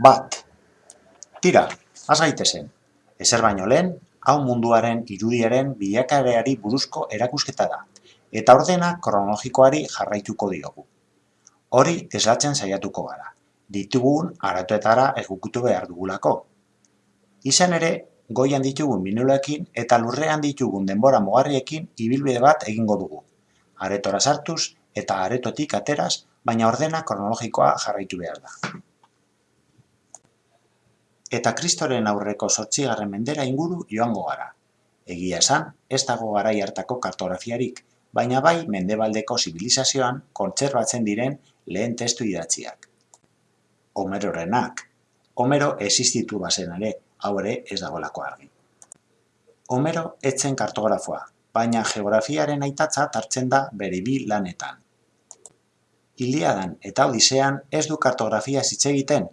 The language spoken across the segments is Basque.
Bat. Tira, has gaitezen. Ezer baino lehen, hau munduaren irudiaren bilakaerari buruzko erakusketa da, eta ordena kronologikoari jarraituko diogu. Hori eslatzen saiatuko gara, ditugun aratuetara egukutu behar dugulako. Izan ere, goian ditugun minulekin eta lurrean ditugun denbora mugarriekin ibilbide bat egingo dugu. Aretora sartuz eta aretotik ateraz, baina ordena kronologikoa jarraitu behar da. Eta kristoren aurreko sortzigarren mendera inguru joango gara. Egia esan, ez dago garai hartako kartografiarik, baina bai mendebaldeko zibilizazioan kontserbatzen diren lehen testu idatziak. Homerorenak. Homero existitu bazen ere, hau ere ez dagoelako argi. Homero etzen kartografoa, baina geografiaren aitatza hartzen da bere bi lanetan. Iliadan eta Odisean ez du kartografia hitz egiten,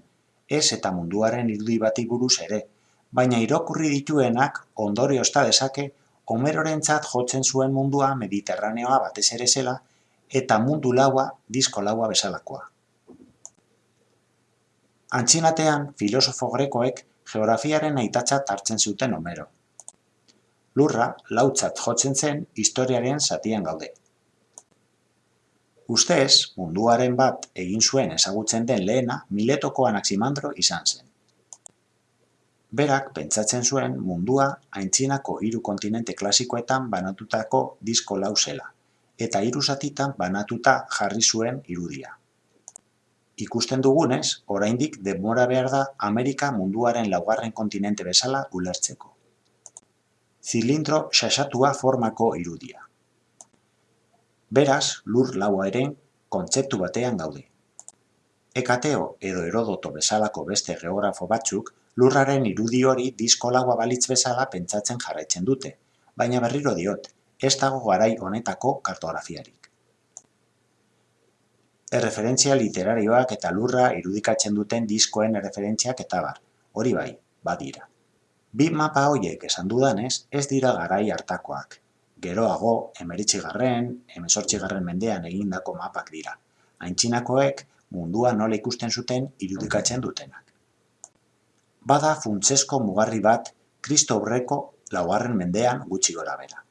ez eta munduaren irudi bati buruz ere, baina irakurri dituenak ondoriozta dezake Homerorentzat jotzen zuen mundua Mediterraneoa batez ere zela eta mundu laua disko laua bezalakoa. Antzinatean, filosofo grekoek geografiaren aitatzat hartzen zuten Homero. Lurra lautzat jotzen zen historiaren zatian gaude. Ustez, munduaren bat egin zuen ezagutzen den lehena Miletoko Anaximandro izan zen. Berak pentsatzen zuen mundua aintzinako hiru kontinente klasikoetan banatutako disko lau zela, eta hiru zatitan banatuta jarri zuen irudia. Ikusten dugunez, oraindik denbora behar da Amerika munduaren laugarren kontinente bezala ulertzeko. Zilindro xaxatua formako irudia. Beraz, lur laua ere kontzeptu batean gaude. Ekateo edo Herodoto bezalako beste geografo batzuk lurraren irudi hori disko laua balitz bezala pentsatzen jarraitzen dute, baina berriro diot, ez dago garai honetako kartografiarik. Erreferentzia literarioak eta lurra irudikatzen duten diskoen erreferentziak eta bar, hori bai, badira. Bi mapa hoiek esan dudanez, ez dira garai hartakoak, geroago, emeritxigarren, emezortxigarren mendean egindako mapak dira. Aintzinakoek mundua nola ikusten zuten irudikatzen dutenak. Bada funtsesko mugarri bat kristo aurreko laugarren mendean gutxi gora bera.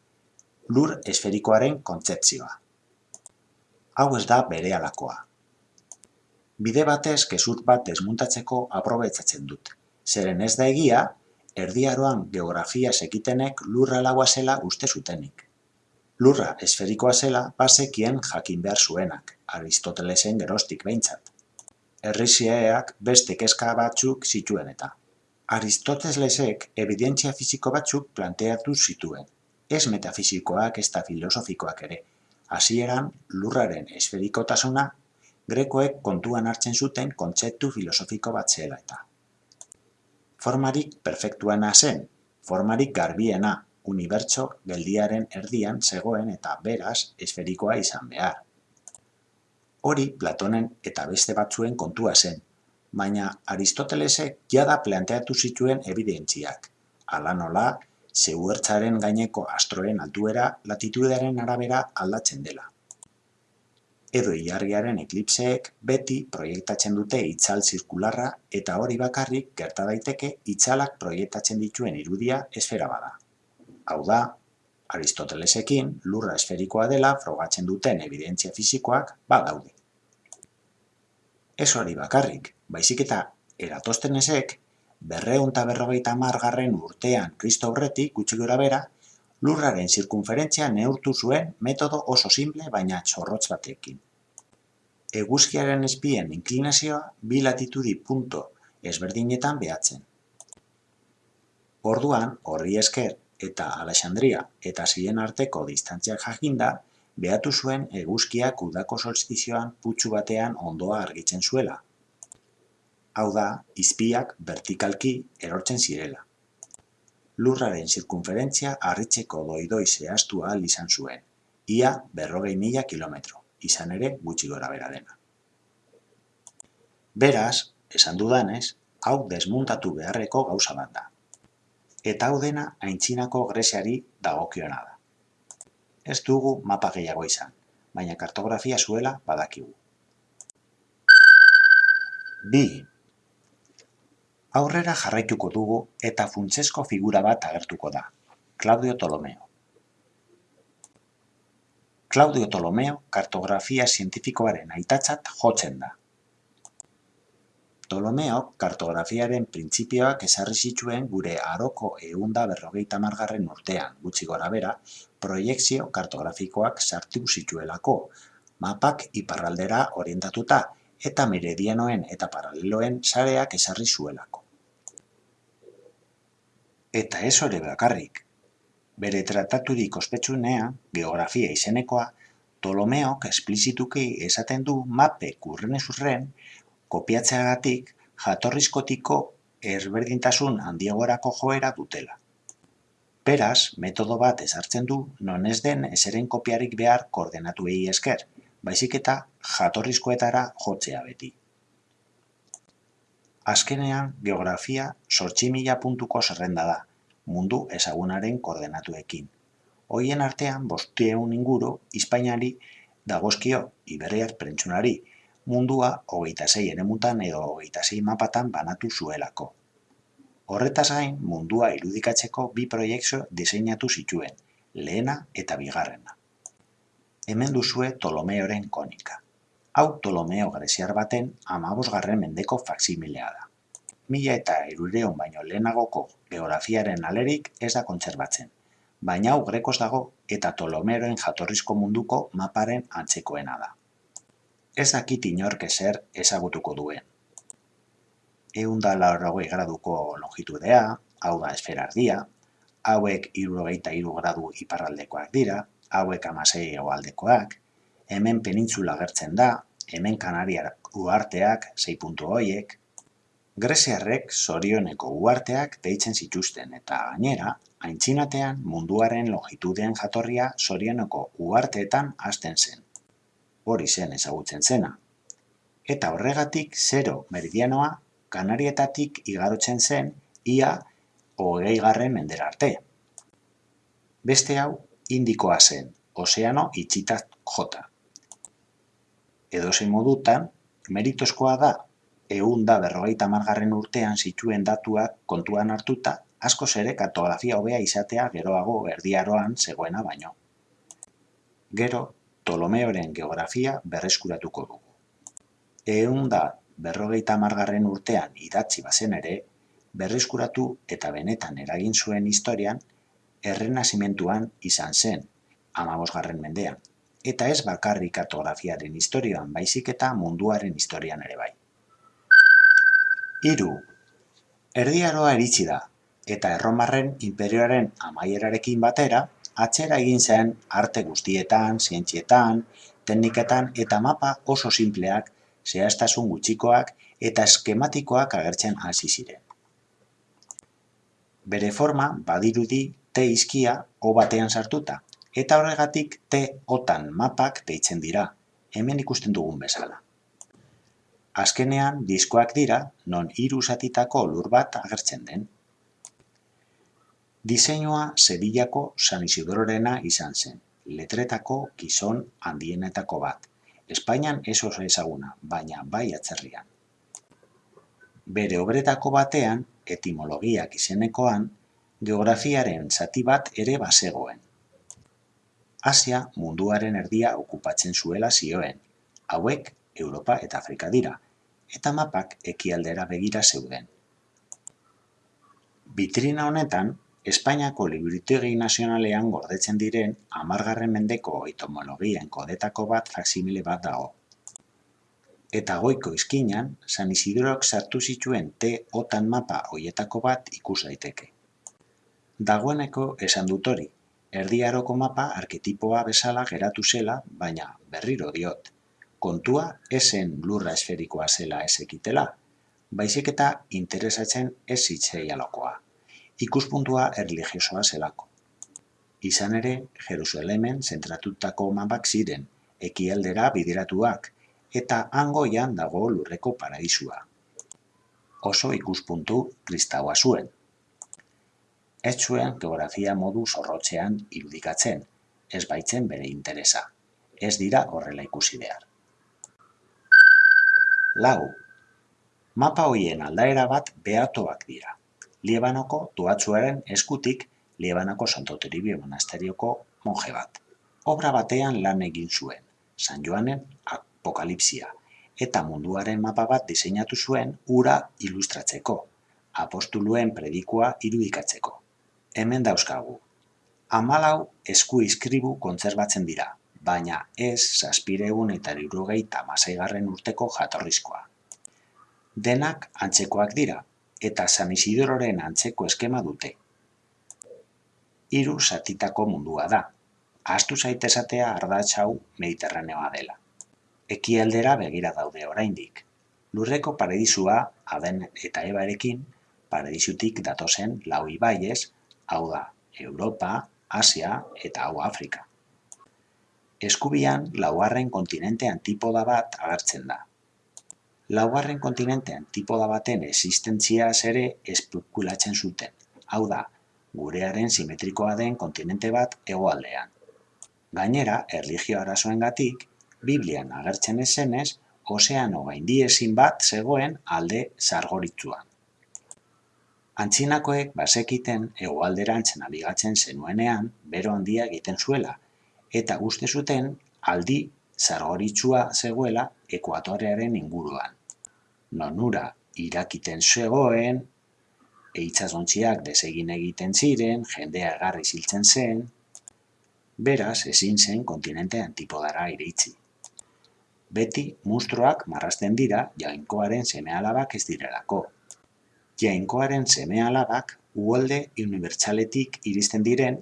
Lur esferikoaren kontzeptzioa. Hau ez da bere alakoa. Bide batez kesut bat desmuntatzeko aprobetzatzen dut. Zeren ez da egia, erdiaroan geografia sekitenek lurra laua zela uste zutenik. Lurra esferikoa zela bazekien jakin behar zuenak, Aristotelesen gerostik behintzat. Errizieak beste kezka batzuk zituen eta. Aristotelesek evidentzia fisiko batzuk planteatu zituen, ez metafisikoak ez da filosofikoak ere. Hasieran lurraren esferikotasuna grekoek kontuan hartzen zuten kontzeptu filosofiko bat zela eta formarik perfektuena zen, formarik garbiena, unibertso geldiaren erdian zegoen eta beraz esferikoa izan behar. Hori Platonen eta beste batzuen kontua zen, baina Aristotelesek jada planteatu zituen evidentziak, ala nola, zeuertzaren gaineko astroen altuera latitudearen arabera aldatzen dela edo ilargiaren eklipseek beti proiektatzen dute itzal zirkularra eta hori bakarrik gerta daiteke itzalak proiektatzen dituen irudia esfera bada. Hau da, Aristotelesekin lurra esferikoa dela frogatzen duten evidentzia fisikoak badaude. Ez hori bakarrik, baizik eta eratostenesek berreun eta berrogeita margarren urtean kristo aurretik gutxi gora bera, lurraren zirkunferentzia neurtu zuen metodo oso simple baina txorrotz batekin. Eguzkiaren espien inklinazioa bi latitudi punto ezberdinetan behatzen. Orduan, horri esker eta Alexandria eta ziren arteko distantziak jakinda, behatu zuen eguzkiak udako solstizioan putxu batean ondoa argitzen zuela. Hau da, izpiak vertikalki erortzen zirela lurraren zirkunferentzia harritzeko doidoi zehaztu ahal izan zuen, ia berrogei mila kilometro, izan ere gutxi gora bera dena. Beraz, esan dudanez, hau desmuntatu beharreko gauza bat da. Eta hau dena aintzinako Greziari dagokiona da. Ez dugu mapa gehiago izan, baina kartografia zuela badakigu. Bi. Aurrera jarraituko dugu eta funtsezko figura bat agertuko da, Claudio Ptolomeo. Claudio Ptolomeo kartografia zientifikoaren aitatzat jotzen da. Ptolomeo kartografiaren printzipioak esarri zituen gure aroko eunda berrogeita margarren urtean, gutxi gora bera, proiektzio kartografikoak sartu zituelako, mapak iparraldera orientatuta eta meridianoen eta paraleloen sareak esarri zuelako. Eta ez hori bakarrik. Bere trataturik ospetsunea, geografia izenekoa, Ptolomeok esplizituki esaten du mape kurrenez urren kopiatzeagatik jatorrizkotiko ezberdintasun handiagorako joera dutela. Beraz, metodo bat ezartzen du non ez den eseren kopiarik behar koordenatuei esker, baizik eta jatorrizkoetara jotzea beti. Azkenean, geografia sortxi mila puntuko zerrenda da, mundu ezagunaren koordenatuekin. Hoien artean, bostieun inguru, Espainiari dagozkio Iberiar prentsunari, mundua hogeita zei enemutan edo hogeita zei mapatan banatu zuelako. Horretaz gain, mundua irudikatzeko bi proiektu diseinatu zituen, lehena eta bigarrena. Hemen duzue Tolomeoren konika. Hau Tolomeo greziar baten amabosgarren mendeko faksimilea da. Mila eta irureon baino lehenagoko geografiaren alerik ez da kontserbatzen, baina hau grekoz dago eta Tolomeoren jatorrizko munduko maparen antzekoena da ez dakit inork ezer ezagutuko duen. Egun da laurogei graduko longitudea, hau da esferardia, hauek irurogeita iru gradu iparraldekoak dira, hauek amasei egoaldekoak, hemen penintzula gertzen da, hemen kanariak uarteak, zei puntu hoiek, Greziarrek zorioneko uarteak deitzen zituzten eta gainera, aintzinatean munduaren longitudean jatorria zorioneko uarteetan hasten zen hori zen ezagutzen zena. Eta horregatik zero meridianoa kanarietatik igarotzen zen ia hogei garren mendera arte. Beste hau indikoa zen, ozeano itxitak jota. Edo zein modutan, meritozkoa da, egun da berrogeita margarren urtean zituen datuak kontuan hartuta, asko ere kartografia hobea izatea geroago erdiaroan zegoena baino. Gero, Ptolomeoren geografia berreskuratuko dugu. Ehun da berrogeita margarren urtean idatzi bazen ere, berreskuratu eta benetan eragin zuen historian, errenazimentuan izan zen, amabosgarren mendean, eta ez bakarrik kartografiaren historioan baizik eta munduaren historian ere bai. Hiru. Erdiaroa eritzi da, eta erromarren imperioaren amaierarekin batera, atzera egin zen arte guztietan, zientzietan, tekniketan eta mapa oso simpleak, zehaztasun gutxikoak eta eskematikoak agertzen hasi ziren. Bere forma badirudi T izkia O batean sartuta, eta horregatik T otan mapak deitzen dira, hemen ikusten dugun bezala. Azkenean, diskoak dira, non hiru zatitako lur bat agertzen den. Diseinua Sevillako San Isidororena izan zen, letretako gizon handienetako bat. Espainian ez oso ezaguna, baina bai atzerrian. Bere obretako batean, etimologiak izenekoan, geografiaren zati bat ere bazegoen. Asia munduaren erdia okupatzen zuela zioen, hauek Europa eta Afrika dira, eta mapak ekialdera begira zeuden. Bitrina honetan, Espainiako Liburutegi Nazionalean gordetzen diren hamargarren mendeko etimologien kodetako bat faksimile bat dago. Eta goiko izkinan, San Isidorok sartu zituen T otan mapa hoietako bat ikus daiteke. Dagoeneko esan dut hori, erdiaroko mapa arketipoa bezala geratu zela, baina berriro diot. Kontua esen lurra esferikoa zela ezekitela, baizik eta interesatzen ez zitzeialokoa ikuspuntua erlijiosoa zelako. Izan ere, Jerusalemen zentratutako mapak ziren, ekialdera bideratuak, eta angoian dago lurreko paradisua. Oso ikuspuntu kristaua zuen. Ez zuen geografia modu zorrotzean irudikatzen, ez baitzen bere interesa. Ez dira horrela ikusi behar. Lau. Mapa hoien aldaera bat behatoak dira. Liebanoko duatzuaren eskutik Liebanoko Santo Toribio monasterioko monje bat. Obra batean lan egin zuen, San Joanen apokalipsia, eta munduaren mapa bat diseinatu zuen ura ilustratzeko, apostuluen predikua irudikatzeko. Hemen dauzkagu. Hamalau esku iskribu kontserbatzen dira, baina ez zazpiregun eta hirurogeita hamaseigarren urteko jatorrizkoa. Denak antzekoak dira, eta San Isidororen antzeko eskema dute. Hiru zatitako mundua da. Ahaztu zaitezatea ardatz hau Mediterraneoa dela. Ekialdera begira daude oraindik. Lurreko paradisua Aden eta Ebarekin paradisutik datozen lau ibaiez, hau da Europa, Asia eta hau Afrika. Eskubian laugarren kontinente antipoda bat agertzen da. Laugarren kontinente antipoda baten existentziaz ere espekulatzen zuten. Hau da, gurearen simetrikoa den kontinente bat hegoaldean. Gainera, erlijio arazoengatik, Biblian agertzen ezenez, ozeano gaindiezin bat zegoen alde zargoritzuan. Antzinakoek basekiten hegoalderantzen nabigatzen zenuenean bero handia egiten zuela, eta uste zuten aldi zargoritsua zegoela ekuatorearen inguruan. Nonura irakiten zegoen, eitzazontziak desegin egiten ziren, jendea egarri ziltzen zen, beraz ezin zen kontinente antipodara iritzi. Beti mustroak marrasten dira jainkoaren semealabak ez direlako. Jainkoaren semealabak uholde unibertsaletik iristen diren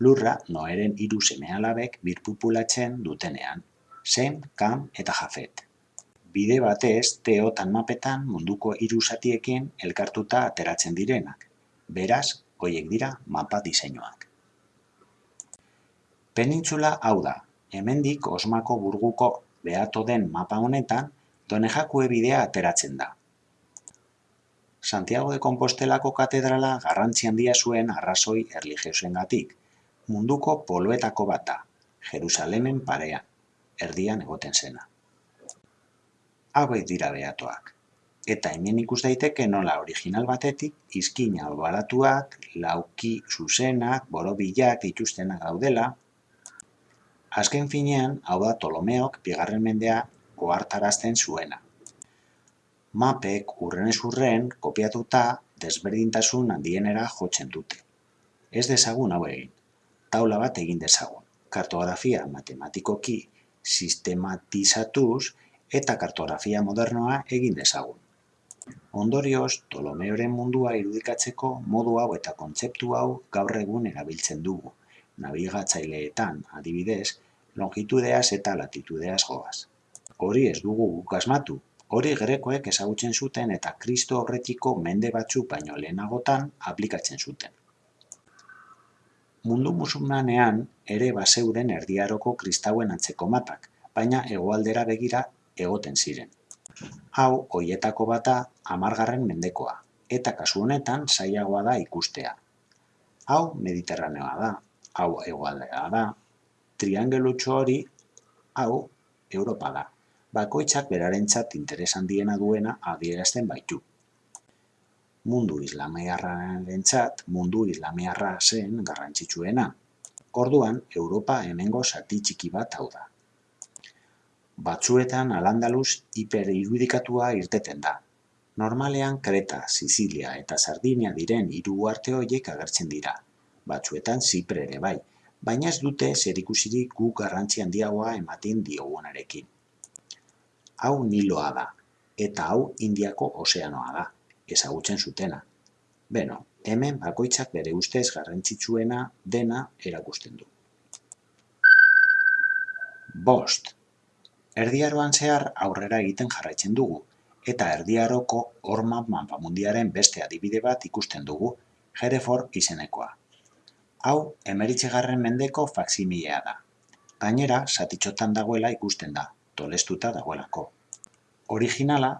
lurra noeren hiru semealabek birpupulatzen dutenean, Sem, Kam eta Jafet. Bide batez teotan mapetan munduko hiru satiekin elkartuta ateratzen direnak. Beraz, hoiek dira mapa diseinuak. Penintzula hau da, hemendik Osmako burguko behato den mapa honetan, Donejakue bidea ateratzen da. Santiago de Compostelako katedrala garrantzi handia zuen arrazoi erligiosengatik. Munduko poloetako bat da, Jerusalemen parean, erdian egoten zena. Hauek dira behatoak. Eta hemen ikus daiteke nola original batetik izkina baratuak, lauki zuzenak, borobilak dituztenak daudela, Azken finean, hau da Tolomeok bigarren mendea ohartarazten zuena. Mapek urrenez urren kopiatuta desberdintasun handienera jotzen dute. Ez dezagun hau egin. Taula bat egin dezagun. Kartografia matematikoki sistematizatuz eta kartografia modernoa egin dezagun. Ondorioz, Tolomeoren mundua irudikatzeko modu hau eta kontzeptu hau gaur egun erabiltzen dugu nabigatzaileetan, adibidez, longitudeaz eta latitudeaz goaz. Hori ez dugu guk asmatu, hori grekoek ezagutzen zuten eta kristo horretiko mende batzu baino lehenagotan aplikatzen zuten. Mundu musulmanean ere baseuden erdiaroko kristauen antzeko mapak, baina hegoaldera begira egoten ziren. Hau, hoietako bata amargarren mendekoa, eta kasu honetan zailagoa da ikustea. Hau mediterraneoa da, hau hegoaldea da, triangelutxo hori hau Europa da. Bakoitzak berarentzat interes handiena duena adierazten baitu. Mundu islamiarrarentzat mundu islamiarra zen garrantzitsuena. Orduan, Europa hemengo zati txiki bat hau da. Batzuetan Alandaluz hiperirudikatua irteten da. Normalean Kreta, Sizilia eta Sardinia diren hiru arte horiek agertzen dira batzuetan Zipre ere bai, baina ez dute zerikusirik gu garrantzi handiagoa ematen diogunarekin. Hau Niloa da, eta hau Indiako ozeanoa da, ezagutzen zutena. Beno, hemen bakoitzak bere ustez garrantzitsuena dena erakusten du. Bost. Erdiaroan zehar aurrera egiten jarraitzen dugu, eta erdiaroko horma mapamundiaren beste adibide bat ikusten dugu, Hereford izenekoa. Hau, emeritzegarren mendeko faksimilea da. Gainera, satitxotan dagoela ikusten da, tolestuta dagoelako. Originala,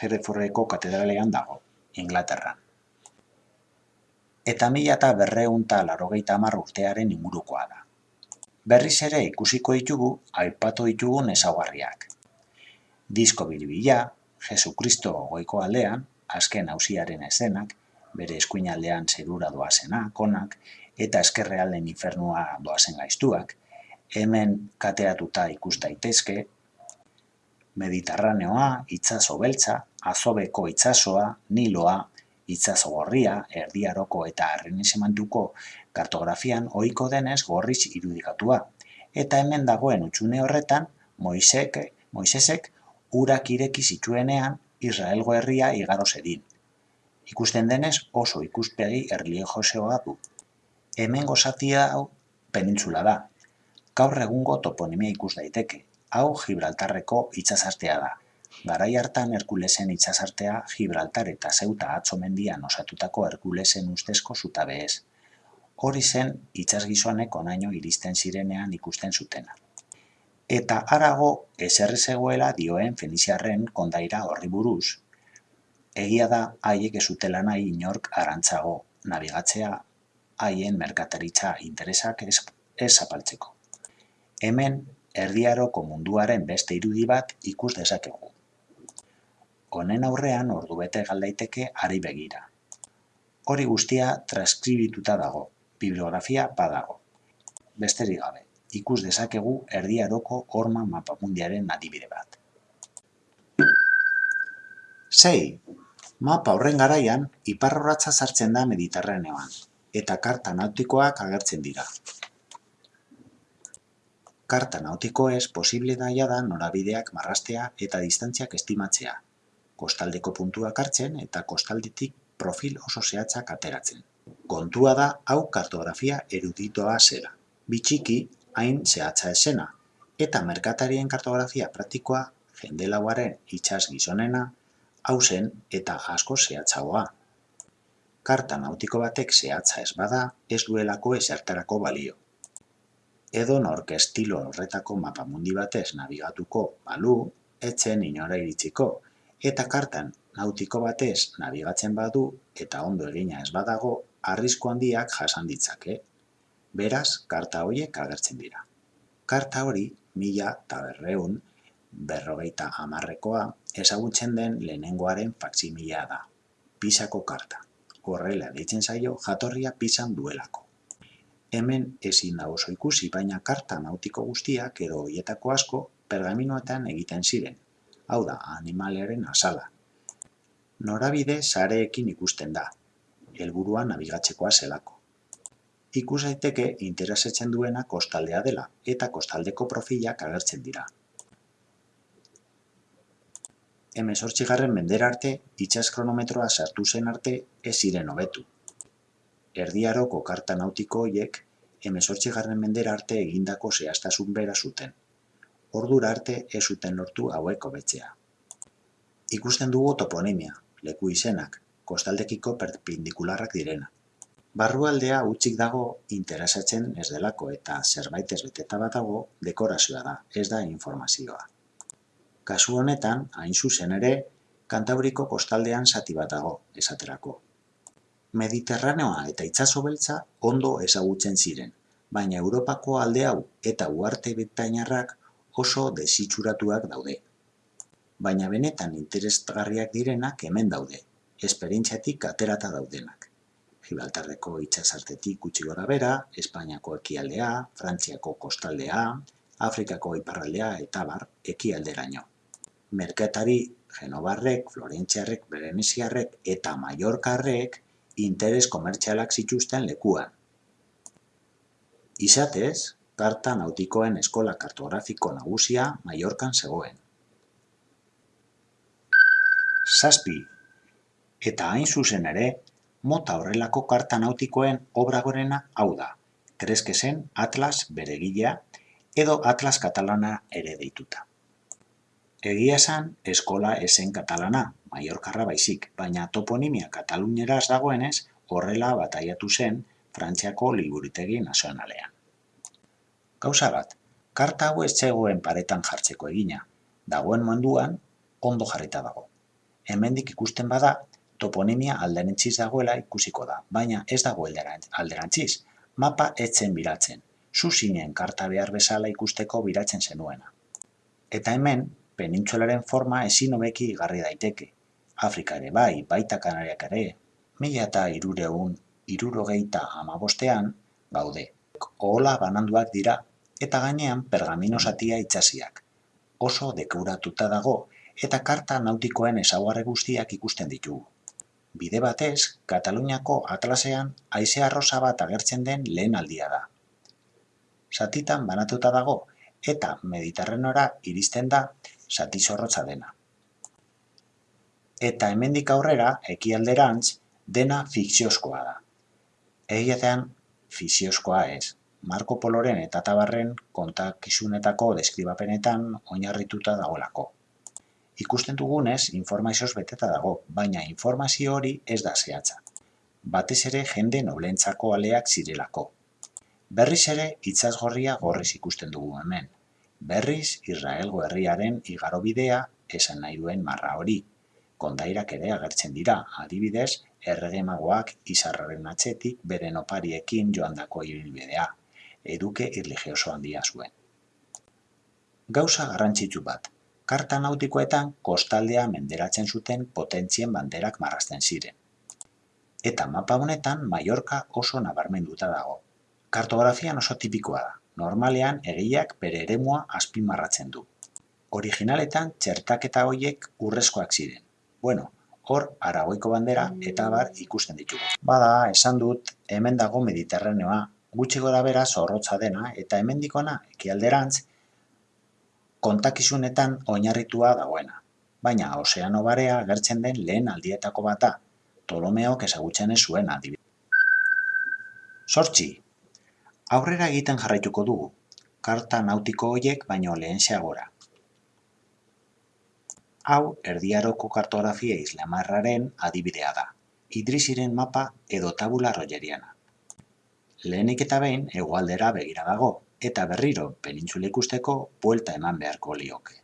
Jereforreko katedralean dago, Inglaterran. Eta mila eta berreunta larogeita hamar urtearen ingurukoa da. Berriz ere ikusiko ditugu, aipatu ditugun ezaugarriak. Disko bilibila, Jesukristo goiko aldean, azken hausiaren ezenak, bere eskuinaldean zerura doazena, konak, eta eskerrealden infernua doazen gaiztuak, hemen kateatuta ikus daitezke, Mediterraneoa, itsaso beltza, azobeko itsasoa, niloa, itsaso gorria, erdiaroko eta arrenisemantuko kartografian ohiko denez gorriz irudikatua. Eta hemen dagoen utxune horretan, Moisek, Moisesek urak ireki zituenean Israelgo herria igaro zedin. Ikusten denez oso ikuspegi erlijiosoa du. Hemen gozatia hau penintzula da. Gaur egungo toponimia ikus daiteke. Hau Gibraltarreko itsasartea da. Garai hartan Herkulesen itsasartea Gibraltar eta Zeuta atzo mendian osatutako Herkulesen ustezko zutabe ez. Hori zen itsasgizonek onaino iristen zirenean ikusten zutena. Eta harago eserre zegoela dioen Feniziarren kondaira horri buruz, egia da haiek ez zutela nahi inork arantzago nabigatzea haien merkataritza interesak ez, ez zapaltzeko. Hemen erdiaroko munduaren beste irudi bat ikus dezakegu. Honen aurrean ordu bete galdaiteke ari begira. Hori guztia transkribituta dago, bibliografia badago. Besterik gabe, ikus dezakegu erdiaroko horma mapamundiaren adibide bat. Sei, mapa horren garaian, iparrorratza sartzen da Mediterraneoan, eta karta nautikoak agertzen dira karta nautikoez posible da jada norabideak marrastea eta distantziak estimatzea, kostaldeko puntuak hartzen eta kostaldetik profil oso zehatzak ateratzen. Kontua da hau kartografia eruditoa zera, bitxiki hain zehatza esena, eta merkatarien kartografia praktikoa jende lauaren itxas gizonena, hausen eta asko zehatzagoa. Karta nautiko batek zehatza ez bada, ez duelako esertarako balio edonork estilo horretako mapamundi batez nabigatuko balu, etzen inora iritsiko, eta kartan nautiko batez nabigatzen badu eta ondo egina ez badago, arrisku handiak jasan ditzake. Beraz, karta horiek agertzen dira. Karta hori, mila eta berreun, berrogeita amarrekoa, ezagutzen den lehenengoaren faksimilea da. Pisako karta. Horrela deitzen zaio jatorria pisan duelako. Hemen ezin da oso ikusi, baina karta nautiko guztiak edo hoietako asko pergaminoetan egiten ziren. Hau da, animalearen azala. Norabide sareekin ikusten da, helburua nabigatzekoa zelako. Ikus daiteke interesatzen duena kostaldea dela eta kostaldeko profilak agertzen dira. Hemezortzigarren mendera arte, itxas kronometroa sartu zen arte ez ziren hobetu. Erdiaroko karta nautiko hoiek hemezortzigarren mendera arte egindako zehaztasun bera zuten. Ordura arte ez zuten lortu hauek hobetzea. Ikusten dugu toponimia, leku izenak, kostaldekiko perpendikularrak direna. Barrualdea utzik dago interesatzen ez delako eta zerbait ez beteta batago dekorazioa da, ez da informazioa. Kasu honetan, hain zuzen ere, Kantabriko kostaldean zati bat dago, esaterako. Mediterraneoa eta itsaso beltza ondo ezagutzen ziren, baina Europako alde hau eta uarte britainiarrak oso desitxuratuak daude. Baina benetan interesgarriak direnak hemen daude, esperientziatik aterata daudenak. Gibraltarreko itsasartetik gutxi gora bera, Espainiako ekialdea, Frantziako kostaldea, Afrikako iparraldea eta bar ekialderaino. Merkatari Genobarrek, Florentziarrek, Bereniziarrek eta Mallorcarrek interes komertzialak zituzten lekuan. Izatez, karta nautikoen eskola kartografiko nagusia Mallorcan zegoen. Zazpi, eta hain zuzen ere, mota horrelako karta nautikoen obra gorena hau da, krezkezen Atlas beregilea edo Atlas katalana ere deituta. Egia esan, eskola esen katalana, Mallorcarra baizik, baina toponimia kataluneraz dagoenez, horrela bataiatu zen Frantziako liburutegi nazionalean. Gauza bat, karta hau ez zegoen paretan jartzeko egina, dagoen munduan ondo jarrita dago. Hemendik ikusten bada, toponimia alderantziz dagoela ikusiko da, baina ez dago alderantziz, mapa etzen biratzen, zuzinen karta behar bezala ikusteko biratzen zenuena. Eta hemen, penintsularen forma ezin hobeki igarri daiteke. Afrika ere bai, baita Kanariak ere, mila eta irureun irurogeita amabostean gaude. Ohola bananduak dira eta gainean pergamino zatia itxasiak. Oso dekuratuta dago eta karta nautikoen ezaugarri guztiak ikusten ditugu. Bide batez, Kataluniako atlasean haize arrosa bat agertzen den lehen aldia da. Zatitan banatuta dago eta Mediterraneora iristen da zati zorrotza dena. Eta hemendik aurrera, ekialderantz, dena fikziozkoa da. Egiatean, fikziozkoa ez. Marco Poloren eta Tabarren kontakizunetako deskribapenetan oinarrituta dagoelako. Ikusten dugunez, informazioz beteta dago, baina informazio hori ez da zehatza. Batez ere jende noblentzako aleak zirelako. Berriz ere gorria gorriz ikusten dugu hemen. Berriz Israelgo herriaren igarobidea esan nahi duen marra hori. Kondairak ere agertzen dira, adibidez, erregemagoak izarraren atzetik beren opariekin joandako ibilbidea. Eduke irligioso handia zuen. Gauza garrantzitsu bat, karta nautikoetan kostaldea menderatzen zuten potentzien banderak marrazten ziren. Eta mapa honetan Mallorca oso nabarmenduta dago. Kartografian oso tipikoa da, normalean egiak bere eremua azpimarratzen du. Originaletan txertaketa hoiek urrezkoak ziren. Bueno, hor Aragoiko bandera eta bar ikusten ditugu. Bada, esan dut, hemen dago Mediterraneoa, gutxi gora bera zorrotza dena eta hemendikona ekialderantz kontakizunetan oinarritua dagoena. Baina ozeano barea agertzen den lehen aldietako bata, Tolomeok ezagutzen ez zuen adibidez. Sortzi. Aurrera egiten jarraituko dugu, karta nautiko hoiek baino lehen gora. Hau, erdiaroko kartografia islamarraren adibidea da. Idrisiren mapa edo tabula rogeriana. Lehenik eta behin, egualdera begira dago, eta berriro penintzula ikusteko buelta eman beharko lioke.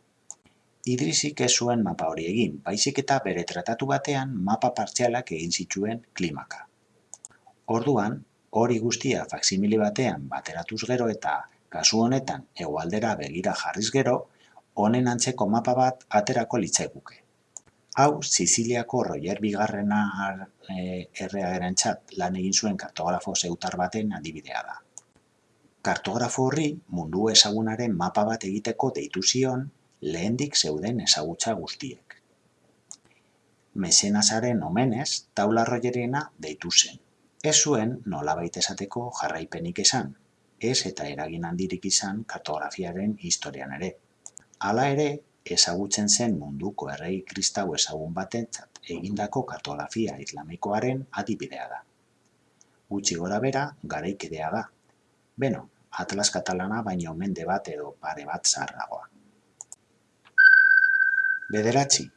Idrisik ez zuen mapa hori egin, baizik eta bere tratatu batean mapa partzialak egin zituen klimaka. Orduan, hori guztia faksimili batean bateratuz gero eta kasu honetan hegoaldera begira jarriz gero, honen antzeko mapa bat aterako litzaiguke. Hau, Siziliako Roger Bigarrena eh, erreageren txat lan egin zuen kartografo zeutar baten adibidea da. Kartografo horri mundu ezagunaren mapa bat egiteko deitu zion lehendik zeuden ezagutza guztiek. Mesenasaren omenez, taula rogerena deitu zen. Ez zuen nolabait esateko jarraipenik esan, ez eta eragin handirik izan kartografiaren historian ere. Hala ere, ezagutzen zen munduko errei kristau ezagun batentzat egindako kartografia islamikoaren adibidea da. Gutxi gora bera, garaikidea da. Beno, Atlas katalana baino mende bat edo pare bat zarragoa. Bederatzi.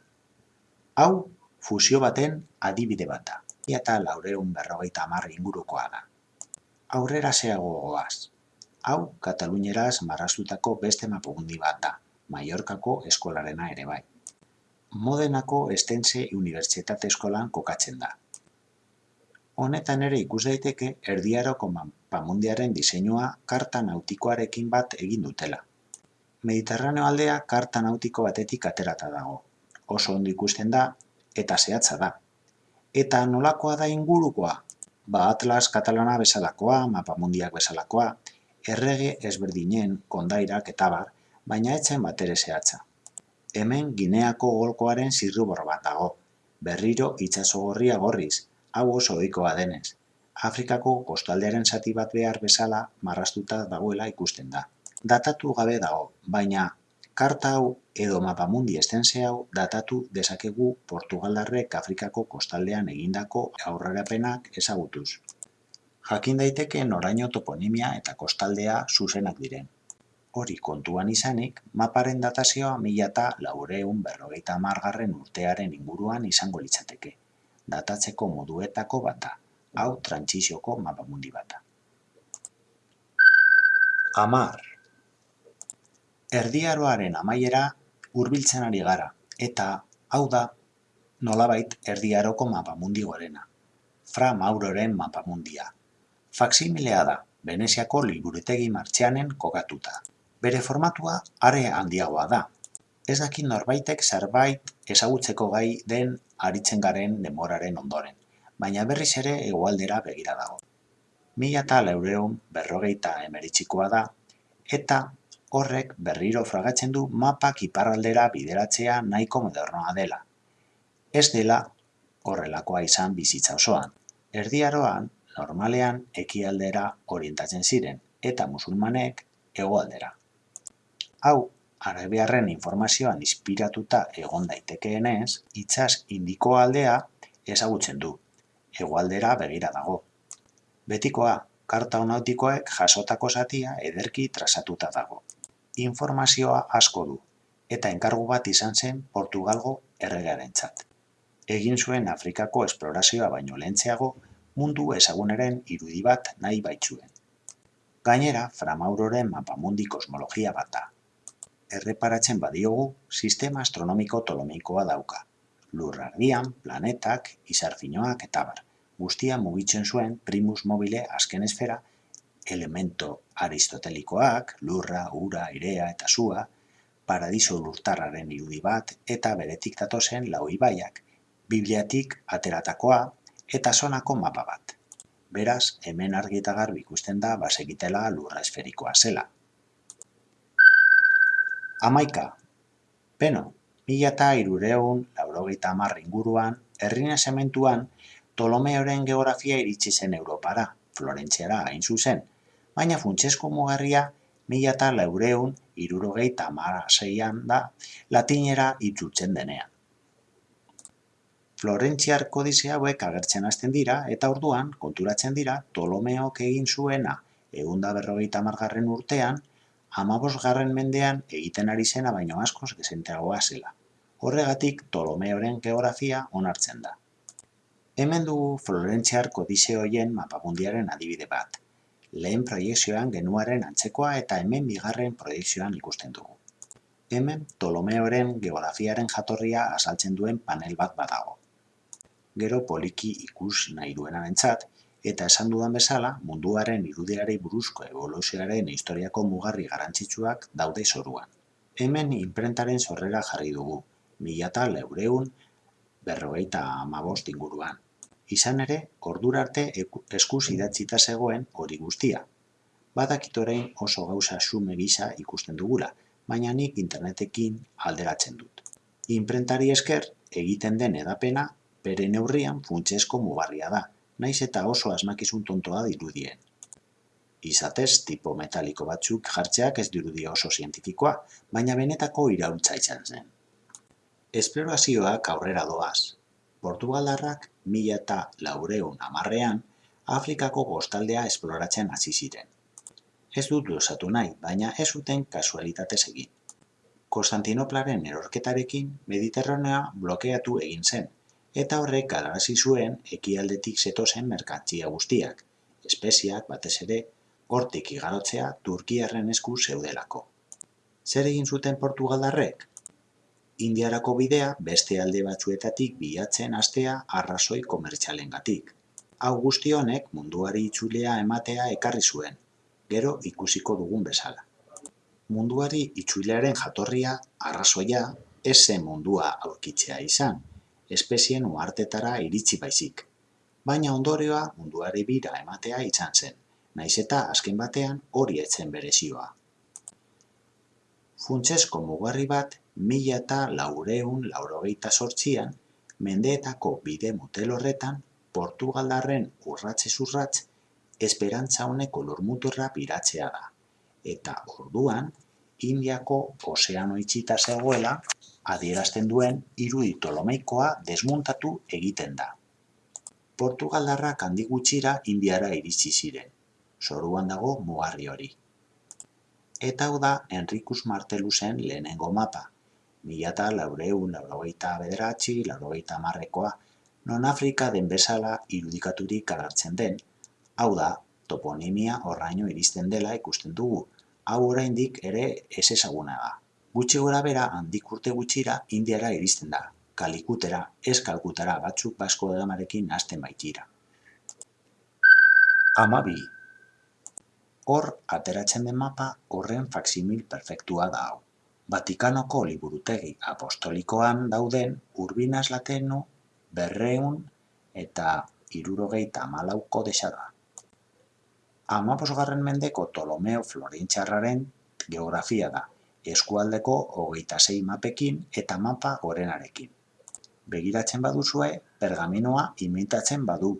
Hau, fusio baten adibide bata. Eta laureun berrogeita amarri ingurukoa da. Aurrera zeago goaz. Hau, Katalunieraz marraztutako beste mapugundi bat da, Mallorcako eskolarena ere bai. Modenako Estense Unibertsitate Eskolan kokatzen da. Honetan ere ikus daiteke erdiaroko pamundiaren diseinua karta nautikoarekin bat egin dutela. Mediterraneo aldea karta nautiko batetik aterata dago. Oso ondo ikusten da eta zehatza da. Eta nolakoa da ingurukoa? Ba Atlas katalana bezalakoa, mapamundiak bezalakoa, errege ezberdinen kondairak eta bar, baina etzen bat ere zehatza. Hemen Gineako golkoaren zirrubor bat dago. Berriro gorria gorriz, hau oso ohikoa denez. Afrikako kostaldearen zati bat behar bezala marrastuta dagoela ikusten da. Datatu gabe dago, baina karta hau edo mapamundi estense hau datatu dezakegu Portugaldarrek Afrikako kostaldean egindako aurrerapenak ezagutuz. Jakin daiteke noraino toponimia eta kostaldea zuzenak diren. Hori kontuan izanik, maparen datazioa mila eta laureun berrogeita margarren urtearen inguruan izango litzateke datatzeko moduetako bata, hau trantsizioko mapamundi bata. Amar. Erdiaroaren amaiera hurbiltzen ari gara, eta hau da nolabait erdiaroko mapamundi gorena. Fra Mauroren mapamundia. Faksimilea da, Veneziako liburutegi martxeanen kokatuta. Bere formatua are handiagoa da. Ez dakit norbaitek zerbait ezagutzeko gai den aritzen garen demoraren ondoren, baina berriz ere hegoaldera begira dago. Mila eta berrogeita emeritxikoa da, eta horrek berriro fragatzen du mapak iparraldera bideratzea nahiko modernoa dela. Ez dela horrelakoa izan bizitza osoan. Erdiaroan, normalean ekialdera orientatzen ziren, eta musulmanek hegoaldera. Hau, arabiarren informazioan inspiratuta egon daitekeenez, itsas indiko aldea ezagutzen du, hegoaldera begira dago. Betikoa, karta onautikoek jasotako zatia ederki trazatuta dago. Informazioa asko du, eta enkargu bat izan zen Portugalgo erregarentzat. Egin zuen Afrikako esplorazioa baino lehentzeago, mundu ezaguneren irudi bat nahi baitzuen. Gainera, Framauroren mapamundi kosmologia bat da. Erreparatzen badiogu, sistema astronomiko tolomikoa dauka. Lurrardian, planetak, izarfinoak eta bar guztia mugitzen zuen primus mobile azken esfera, elemento aristotelikoak, lurra, ura, irea eta sua, paradiso lurtarraren irudi bat eta beretik datozen lau ibaiak, bibliatik ateratakoa eta sonako mapa bat. Beraz, hemen argi eta garbi ikusten da basegitela lurra esferikoa zela. Amaika. Beno, mila eta irureun, laurogeita hamar inguruan, herrina sementuan, Ptolomeoren geografia iritsi zen Europara, Florentziara hain zuzen, baina funtsesko mugarria mila eta laureun irurogeita amaraseian da latinera itzultzen denean. Florentziar kodizea hauek agertzen hasten dira eta orduan konturatzen dira Ptolomeok egin zuena eunda berrogeita margarren urtean, amabosgarren mendean egiten ari zena baino askoz gezenteagoa zela. Horregatik Ptolomeoren geografia onartzen da. Hemen dugu Florentziar kodizeoien mapamundiaren adibide bat. Lehen proiekzioan genuaren antzekoa eta hemen bigarren proiekzioan ikusten dugu. Hemen Ptolomeoren geografiaren jatorria azaltzen duen panel bat badago. Gero poliki ikus nahi duenan entzat, eta esan dudan bezala munduaren irudiari buruzko evoluzioaren historiako mugarri garantzitsuak daude zoruan. Hemen imprentaren zorrera jarri dugu, mila eta leureun berrogeita amabost inguruan. Izan ere, ordura arte eskuz idatzita zegoen hori guztia. Badakit orain oso gauza sume gisa ikusten dugula, baina nik internetekin alderatzen dut. Imprentari esker egiten den edapena bere neurrian funtsesko mugarria da, naiz eta oso asmakizun tontoa dirudien. Izatez, tipo metaliko batzuk jartzeak ez dirudia oso zientifikoa, baina benetako iraultza izan zen. Esplorazioak aurrera doaz, Portugaldarrak mila eta laureun amarrean Afrikako gostaldea esploratzen hasi ziren. Ez dut dosatu nahi, baina ez zuten kasualitatez egin. Konstantinoplaren erorketarekin Mediterranea blokeatu egin zen, eta horrek galarazi zuen ekialdetik zetozen merkantzia guztiak, espeziak batez ere, hortik igarotzea Turkiarren esku zeudelako. Zer egin zuten Portugaldarrek? Indiarako bidea beste alde batzuetatik bilatzen hastea arrazoi komertzialengatik. Hau guzti honek munduari itzulea ematea ekarri zuen, gero ikusiko dugun bezala. Munduari itzulearen jatorria, arrazoia, ez mundua aurkitzea izan, espezien uartetara iritsi baizik. Baina ondorioa munduari bira ematea izan zen, naiz eta azken batean hori etzen berezioa. Funtsesko mugarri bat mila eta laureun laurogeita sortzian, mendeetako bide motel horretan, Portugaldarren urratze zurratz, esperantza honeko lurmuturra piratzea da. Eta orduan, Indiako ozeano itxita zegoela, adierazten duen irudi tolomeikoa desmuntatu egiten da. Portugaldarrak handi gutxira Indiara iritsi ziren. Zoruan dago mugarri hori. Eta hau da Enrikus Martelusen lehenengo mapa, mila eta laureun, laurogeita bederatzi, laurogeita marrekoa, non Afrika den bezala irudikaturik agertzen den, hau da, toponimia horraino iristen dela ikusten dugu, hau oraindik ere ez ezaguna da. Gutxi gora bera handik urte gutxira indiara iristen da, kalikutera, ez kalkutara batzuk basko edamarekin nazten baitira. Amabi. Hor, ateratzen den mapa horren faksimil perfektua da hau Vatikanoko liburutegi apostolikoan dauden Urbinas Latenu berrehun eta hirurogeita hamalau kodesa da. Hamabosgarren mendeko Ptolomeo Florentziarraren geografia da, eskualdeko hogeita sei mapekin eta mapa gorenarekin. Begiratzen baduzue, pergaminoa imitatzen badu,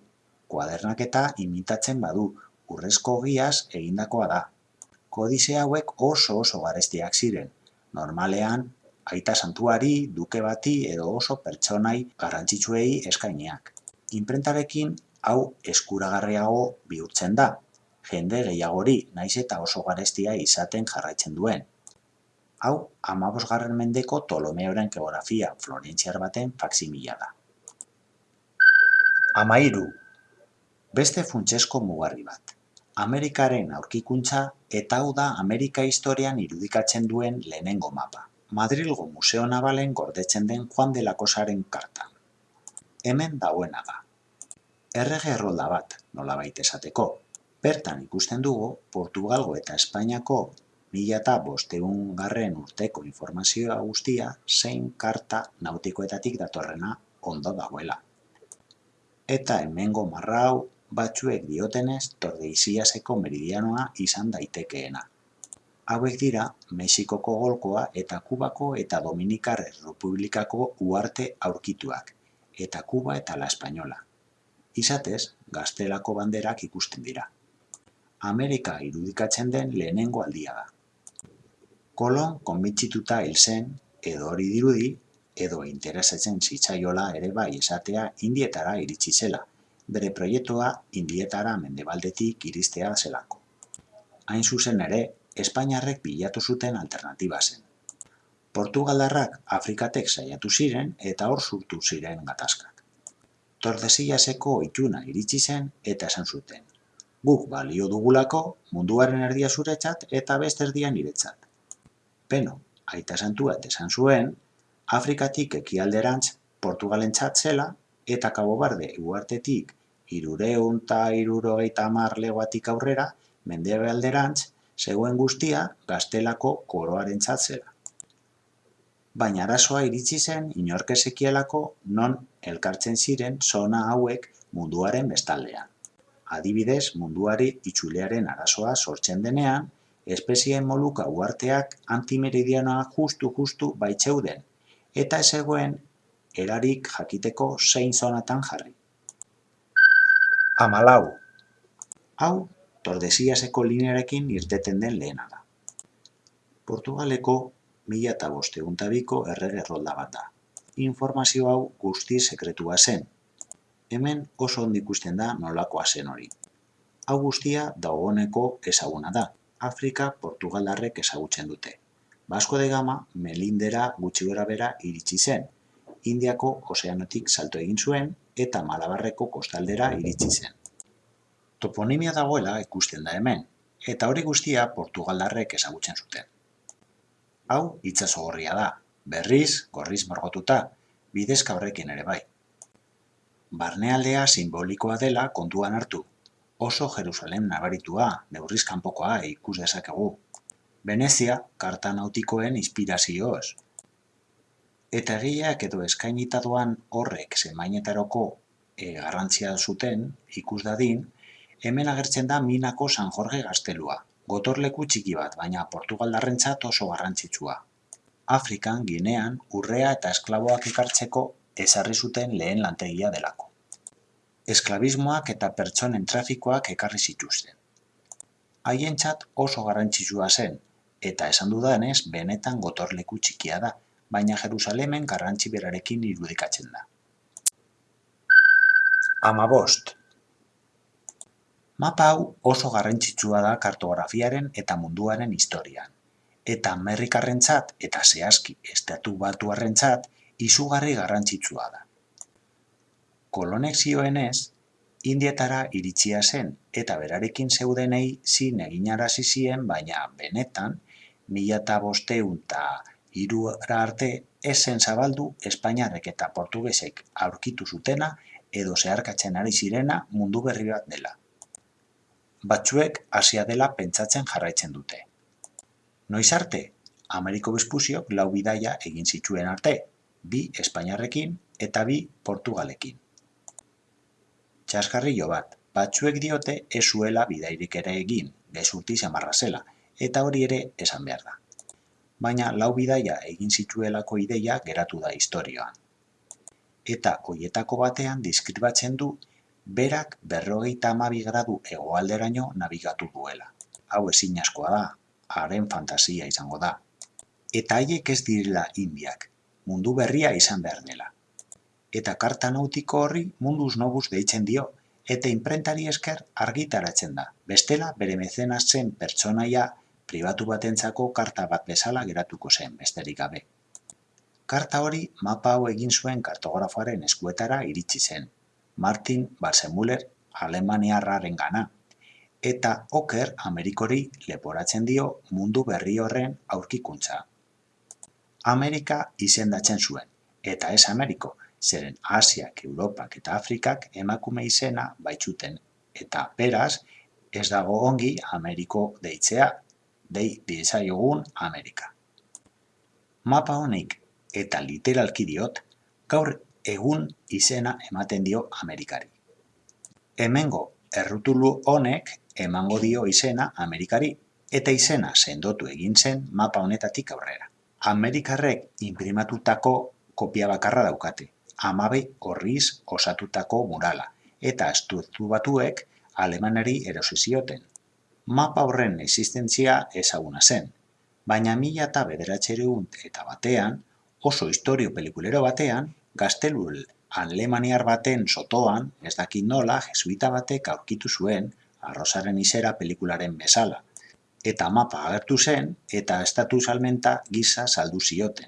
kuadernaketa imitatzen badu, urrezko giaz egindakoa da. Kodize hauek oso oso garestiak ziren, normalean aita santuari, duke bati edo oso pertsonai garrantzitsuei eskainiak. Inprentarekin hau eskuragarriago bihurtzen da, jende gehiagori naiz eta oso garestia izaten jarraitzen duen. Hau, amabosgarren mendeko Ptolomeoren geografia florentziar baten faksimila da. Amairu. Beste funtsesko mugarri bat. Amerikaren aurkikuntza eta hau da Amerika historian irudikatzen duen lehenengo mapa. Madrilgo Museo Nabalen gordetzen den Juan de la Cosaren karta. Hemen dauena da. Errege errolda bat, nola baita esateko. Bertan ikusten dugu, Portugalgo eta Espainiako mila eta bosteun garren urteko informazioa guztia zein karta nautikoetatik datorrena ondo dagoela. Eta hemengo marrau batzuek diotenez Tordeiziaseko meridianoa izan daitekeena. Hauek dira Mexikoko golkoa eta Kubako eta Dominikar Republikako uarte aurkituak, eta Kuba eta La Espainola. Izatez, gaztelako banderak ikusten dira. Amerika irudikatzen den lehenengo aldia da. Kolon konbintzituta hil zen, edo hori dirudi, edo interesetzen zitzaiola ere bai esatea indietara iritsi zela, bere proiektua indietara mendebaldetik iristea zelako. Hain zuzen ere, Espainiarrek bilatu zuten alternatiba zen. Portugaldarrak Afrikatek saiatu ziren eta hor surtu ziren gatazkak. Tordesiaseko ituna iritsi zen eta esan zuten. Guk balio dugulako munduaren erdia zuretzat eta beste erdia niretzat. Beno, aita santua esan zuen, Afrikatik ekialderantz Portugalentzat zela eta Cabo Barde uartetik irureun eta irurogeita hamar legoatik aurrera alderantz zegoen guztia gaztelako koroaren zela. Baina arazoa iritsi zen inorkesekielako non elkartzen ziren zona hauek munduaren bestaldean. Adibidez, munduari itxulearen arazoa sortzen denean, espezien moluka uarteak antimeridianoa justu-justu baitzeuden, eta ez egoen erarik jakiteko zein zonatan jarri. Amalau. Hau, Tordesiaseko linearekin irteten den lehena da. Portugaleko mila eta bosteguntabiko errege rolda bat da. Informazio hau guzti sekretua zen. Hemen oso ondik ikusten da nolakoa zen hori. Hau guztia dagoeneko ezaguna da, Afrika Portugaldarrek ezagutzen dute. Basko de Gama Melindera gutxi gora bera iritsi zen. Indiako ozeanotik salto egin zuen eta Malabarreko kostaldera iritsi zen. Toponimia dagoela ikusten da hemen, eta hori guztia Portugaldarrek ezagutzen zuten. Hau itsaso gorria da, berriz, gorriz morgotuta, bidezka horrekin ere bai. Barnealdea simbolikoa dela kontuan hartu, oso Jerusalem nabaritua, neurriz kanpokoa ikus dezakegu. Venezia, karta nautikoen inspirazioz. Eta egileak edo eskainita doan horrek zemainetaroko e, garrantzia zuten, ikus dadin, hemen agertzen da Minako San Jorge gaztelua, gotorleku txiki bat, baina Portugaldarrentzat oso garrantzitsua. Afrikan, Ginean, urrea eta esklaboak ekartzeko ezarri zuten lehen lantegia delako esklabismoak eta pertsonen trafikoak ekarri zituzten. Haientzat oso garrantzitsua zen, eta esan dudanez benetan gotorleku txikia da, baina Jerusalemen garrantzi berarekin irudikatzen da. Amabost. Mapa hau oso garrantzitsua da kartografiaren eta munduaren historian, eta Amerikarrentzat eta zehazki estatu batuarrentzat izugarri garrantzitsua da kolonek zioenez, Indietara iritsia zen eta berarekin zeudenei zin eginarazi zien, baina benetan, mila eta bosteun irura arte esen zabaldu Espainiarrek eta Portugesek aurkitu zutena edo zeharkatzen ari zirena mundu berri bat dela. Batzuek hasia dela pentsatzen jarraitzen dute. Noiz arte, Ameriko Vespuziok lau bidaia egin zituen arte, bi Espainiarrekin eta bi Portugalekin. Txaskarrillo bat, batzuek diote ez zuela bidairik ere egin, gezurti samarra zela, eta hori ere esan behar da. Baina lau bidaia egin zituelako ideia geratu da historioan. Eta hoietako batean diskribatzen du berak berrogeita amabi gradu hegoalderaino nabigatu duela. Hau ezin askoa da, haren fantasia izango da. Eta haiek ez direla indiak, mundu berria izan behar dela. Eta karta nautiko horri munduz nobuz deitzen dio, eta imprentari esker argitaratzen da. Bestela bere mecenas zen pertsonaia pribatu batentzako karta bat bezala geratuko zen, besterik gabe. Karta hori mapa hau egin zuen kartografoaren eskuetara iritsi zen, Martin Balsemuller Alemaniarraren gana, eta oker Amerikori leporatzen dio mundu berri horren aurkikuntza. Amerika izendatzen zuen, eta ez Ameriko, zeren Asiak, Europak eta Afrikak emakume izena baitzuten, eta beraz, ez dago ongi Ameriko deitzea, dei diezaiogun Amerika. Mapa honik, eta literalki diot, gaur egun izena ematen dio Amerikari. Hemengo errutulu honek emango dio izena Amerikari, eta izena sendotu egin zen mapa honetatik aurrera. Amerikarrek imprimatutako kopia bakarra daukate, amabe horriz osatutako murala, eta estutu batuek alemanari erosi zioten. Mapa horren existentzia ezaguna zen, baina mila eta bederatxereun eta batean, oso historio pelikulero batean, gaztelul alemaniar baten sotoan, ez dakit nola, jesuita batek aurkitu zuen, arrozaren izera pelikularen bezala, eta mapa agertu zen eta estatu salmenta gisa saldu zioten.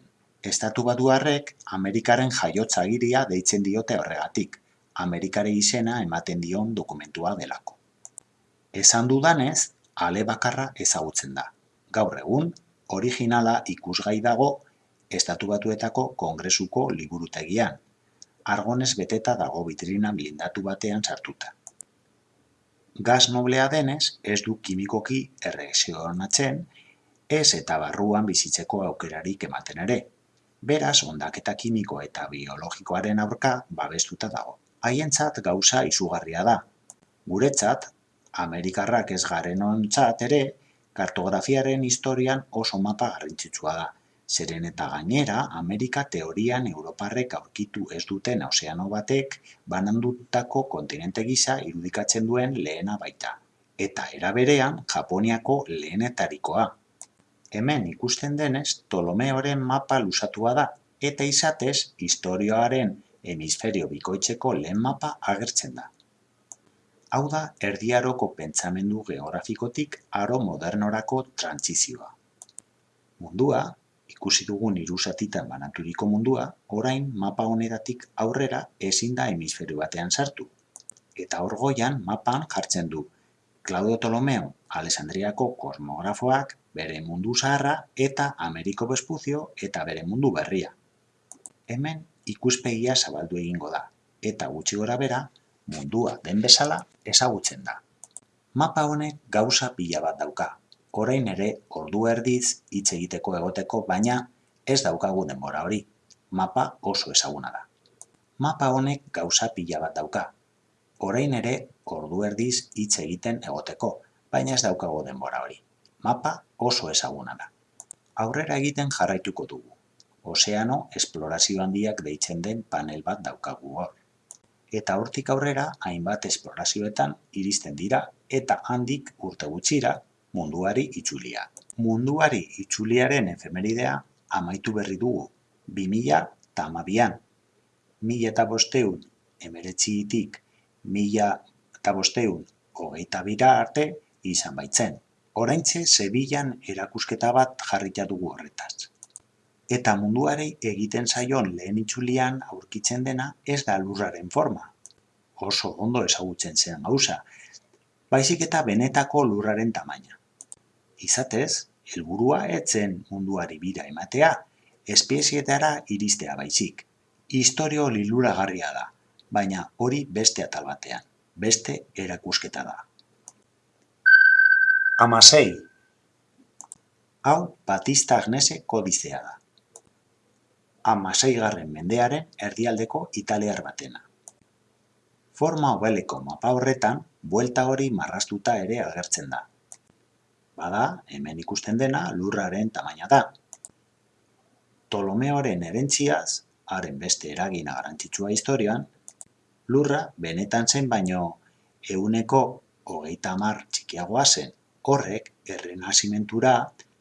Estatu batuarrek Amerikaren jaiotza agiria deitzen diote horregatik, Amerikare izena ematen dion dokumentua delako. Esan dudanez, ale bakarra ezagutzen da. Gaur egun, originala ikusgai dago Estatu Batuetako Kongresuko liburutegian. Argonez beteta dago vitrina blindatu batean sartuta. Gas noblea denez, ez du kimikoki erreakzionatzen, ez eta barruan bizitzeko aukerarik ematen ere. Beraz, ondaketa kimiko eta biologikoaren aurka babestuta dago. Haientzat gauza izugarria da. Guretzat, Amerikarrak ez garen ontzat ere, kartografiaren historian oso mapa garrantzitsua da. Zeren eta gainera, Amerika teorian Europarrek aurkitu ez duten ozeano batek banandutako kontinente gisa irudikatzen duen lehena baita. Eta eraberean, Japoniako lehenetarikoa. Hemen ikusten denez, Ptolomeoren mapa lusatua da, eta izatez, historioaren hemisferio bikoitzeko lehen mapa agertzen da. Hau da, erdiaroko pentsamendu geografikotik aro modernorako trantzizioa. Mundua, ikusi dugun irusatitan banaturiko mundua, orain mapa honetatik aurrera ezin da hemisferio batean sartu. Eta hor goian mapan jartzen du Claudio Ptolomeo Alessandriako kosmografoak bere mundu zaharra eta Ameriko Bespuzio eta bere mundu berria. Hemen ikuspegia zabaldu egingo da, eta gutxi gora bera, mundua den bezala ezagutzen da. Mapa honek gauza pila bat dauka, orain ere ordu erdiz hitz egiteko egoteko, baina ez daukagu denbora hori. Mapa oso ezaguna da. Mapa honek gauza pila bat dauka, orain ere ordu erdiz hitz egiten egoteko, baina ez daukago denbora hori. Mapa oso ezaguna da. Aurrera egiten jarraituko dugu. Ozeano esplorazio handiak deitzen den panel bat daukagu hor. Eta hortik aurrera hainbat esplorazioetan iristen dira eta handik urte gutxira munduari itxulia. Munduari itxuliaren efemeridea amaitu berri dugu. 2000 eta amabian. Mila eta bosteun emeretziitik mila eta bosteun hogeita bira arte izan baitzen. Oraintxe Sevillan erakusketa bat jarrita dugu horretaz. Eta munduari egiten zaion lehen itxulian aurkitzen dena ez da lurraren forma. Oso ondo ezagutzen zen gauza, baizik eta benetako lurraren tamaina. Izatez, helburua etzen munduari bira ematea, espiezietara iristea baizik. Historio liluragarria da, baina hori beste atal batean, beste erakusketa da. Amasei. Hau Batista Agnese kodizea da. Hamaseigarren mendearen erdialdeko italiar batena. Forma obeleko mapa horretan, buelta hori marrastuta ere agertzen da. Bada, hemen ikusten dena lurraren tamaina da. Ptolomeoren erentziaz, haren beste eragina garantzitsua historian, lurra benetan zen baino euneko hogeita hamar txikiagoa zen. Horrek, errenazimentura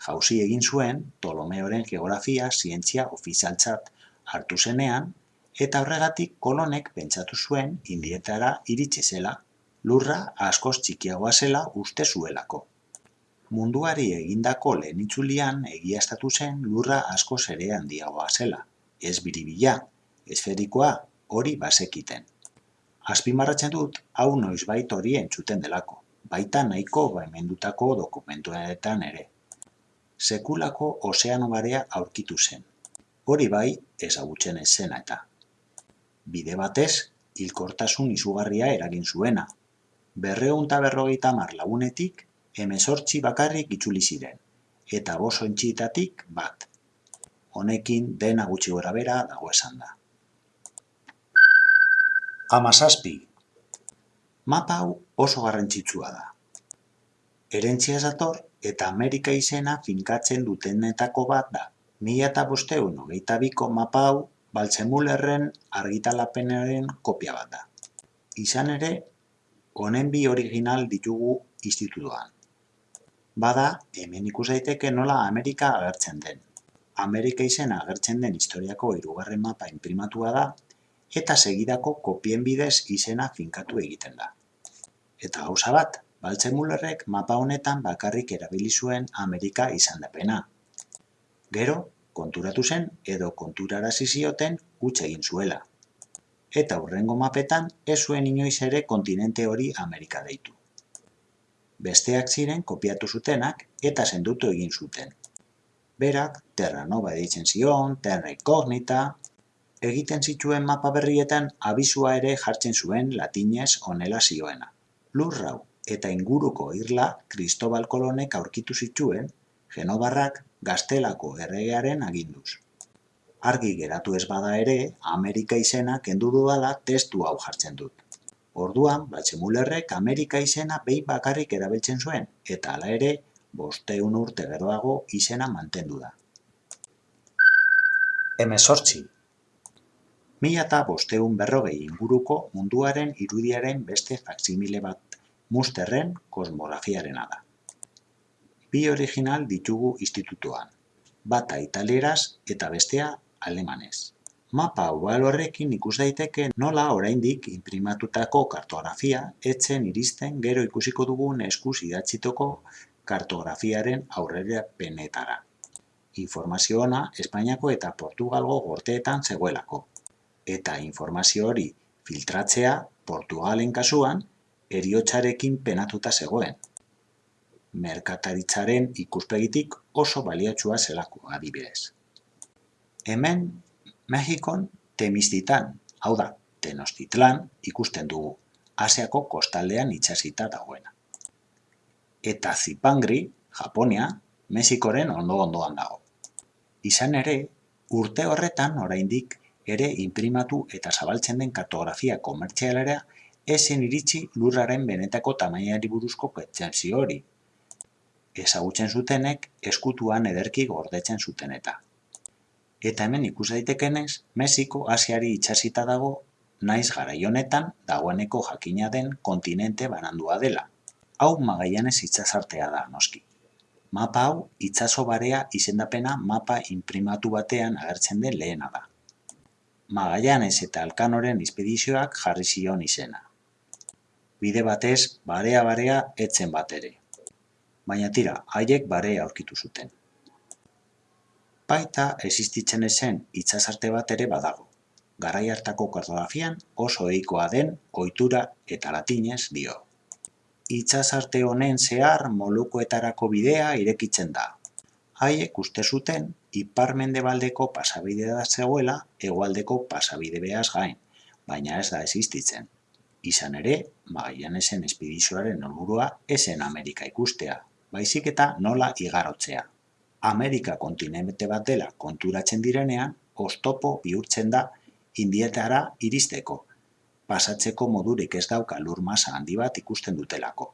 jauzi egin zuen Ptolomeoren geografia zientzia ofizialtzat hartu zenean, eta horregatik kolonek pentsatu zuen indietara iritsi zela, lurra askoz txikiagoa zela uste zuelako. Munduari egindako lehen itzulian egiaztatu zen lurra askoz ere handiagoa zela. Ez biribila, esferikoa hori bazekiten. Azpimarratzen dut, hau noizbait hori entzuten delako, baita nahiko baimendutako dokumentuetan ere. Sekulako ozeano barea aurkitu zen. Hori bai, ezagutzen ez eta. Bide batez, hilkortasun izugarria eragin zuena. Berreun eta berrogeita hamar lagunetik, emezortzi bakarrik itzuli ziren, eta boso entxitatik bat. Honekin dena gutxi gora bera dago esan da. Amazazpi. Mapa hau oso garrantzitsua da. Erentzia zator eta Amerika izena finkatzen dutenetako bat da. Mila eta bosteun hogeita biko mapa hau Baltzemullerren argitalapenaren kopia bat da. Izan ere, honen bi original ditugu institutuan. Bada, hemen ikus daiteke nola Amerika agertzen den. Amerika izena agertzen den historiako hirugarren mapa inprimatua da, eta segidako kopien bidez izena finkatu egiten da. Eta gauza bat, Baltzemullerrek mapa honetan bakarrik erabili zuen Amerika izan dapena. Gero, konturatu zen edo konturarazi zioten huts egin zuela. Eta hurrengo mapetan ez zuen inoiz ere kontinente hori Amerika deitu. Besteak ziren kopiatu zutenak eta sendutu egin zuten. Berak, Terra Nova deitzen zion, Terra Incognita, egiten zituen mapa berrietan abizua ere jartzen zuen latinez onela zioena. Lurrau eta inguruko irla Cristobal Kolonek aurkitu zituen, Genobarrak gaztelako erregearen aginduz. Argi geratu ez bada ere, Amerika izena kendu dudala testu hau jartzen dut. Orduan, Batxemullerrek Amerika izena behin bakarrik erabiltzen zuen, eta hala ere, bosteun urte geroago izena mantendu da. Hemezortzi. Mila eta bosteun berrogei inguruko munduaren irudiaren beste faksimile bat musterren kosmografiarena da. Bi original ditugu institutuan, bata italieraz eta bestea alemanez. Mapa horrekin ikus daiteke nola oraindik inprimatutako kartografia etzen iristen gero ikusiko dugun eskuz idatzitoko kartografiaren aurrera penetara. Informazio ona Espainiako eta Portugalgo gorteetan zegoelako. Eta informazio hori filtratzea Portugalen kasuan eriotxarekin penatuta zegoen. Merkataritzaren ikuspegitik oso baliatsua zelako adibidez. Hemen Mexikon Temiztitan, hau da, Tenochtitlan ikusten dugu, Asiako kostaldean itxasita dagoena. Eta Zipangri, Japonia, Mexikoren ondo-ondoan dago. Izan ere, urte horretan oraindik ere inprimatu eta zabaltzen den kartografia komertzialera esen iritsi lurraren benetako tamainari buruzko pertsepzio hori. Ezagutzen zutenek eskutuan ederki gordetzen zuten eta. Eta hemen ikus daitekenez, Mexiko Asiari itxasita dago, naiz garai honetan dagoeneko jakina den kontinente banandua dela. Hau Magallanes itsasartea da, noski. Mapa hau itsaso barea izendapena mapa inprimatu batean agertzen den lehena da. Magallanes eta Alkanoren izpedizioak jarri zion izena. Bide batez, barea-barea etzen bat ere. Baina tira, haiek barea aurkitu zuten baita existitzen ezen itsasarte bat ere badago. Garai hartako kartografian oso ohikoa den ohitura eta latinez dio. Itsasarte honen zehar molukoetarako bidea irekitzen da. Haiek uste zuten ipar-mendebaldeko pasabide da zegoela hegoaldeko pasabide behaz gain, baina ez da existitzen. Izan ere, Magallanesen espedizioaren helburua esen Amerika ikustea, baizik eta nola igarotzea. Amerika kontinente bat dela konturatzen direnean, oztopo bihurtzen da indietara iristeko, pasatzeko modurik ez dauka lur masa handi bat ikusten dutelako.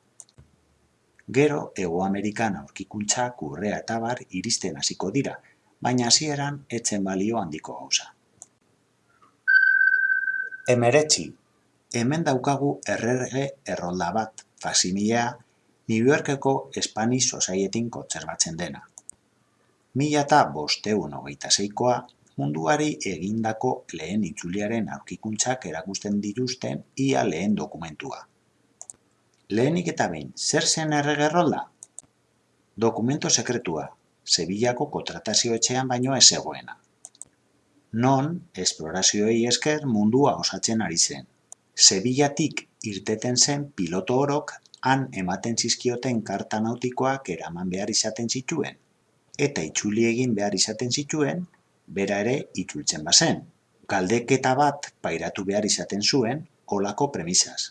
Gero, Ego Amerikan aurkikuntzak urrea eta bar iristen hasiko dira, baina hasieran etzen balio handiko gauza. Emeretzi, hemen daukagu errege errolda bat, fasimilea, New Yorkeko Spanish Societyn kontserbatzen dena. Mila eta bosteun hogeita zeikoa, munduari egindako lehen itzuliaren aurkikuntzak erakusten dituzten ia lehen dokumentua. Lehenik eta behin, zer zen erregerrolda? Dokumento sekretua, Sevillako kontratazio etxean baino ez zegoena. Non, esplorazioei esker mundua osatzen ari zen. Sevillatik irteten zen piloto orok han ematen zizkioten karta nautikoak eraman behar izaten zituen. Eta itzuli egin behar izaten zituen, bera ere itzultzen bazen. Galdeketa bat pairatu behar izaten zuen, olako premisaz.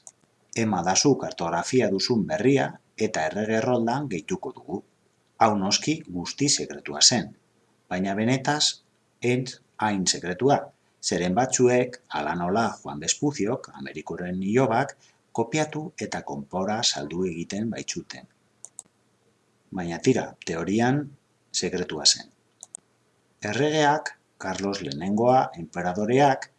Ema dazu kartografia duzun berria eta erregerroldan gehituko dugu. Hau noski guzti sekretua zen, baina benetaz entz hain sekretua, zeren batzuek, ala nola Juan Bespuziok, Amerikoren nilobak, kopiatu eta konpora saldu egiten baitzuten. Baina tira, teorian sekretua zen. Erregeak, Carlos Lehenengoa, enperadoreak,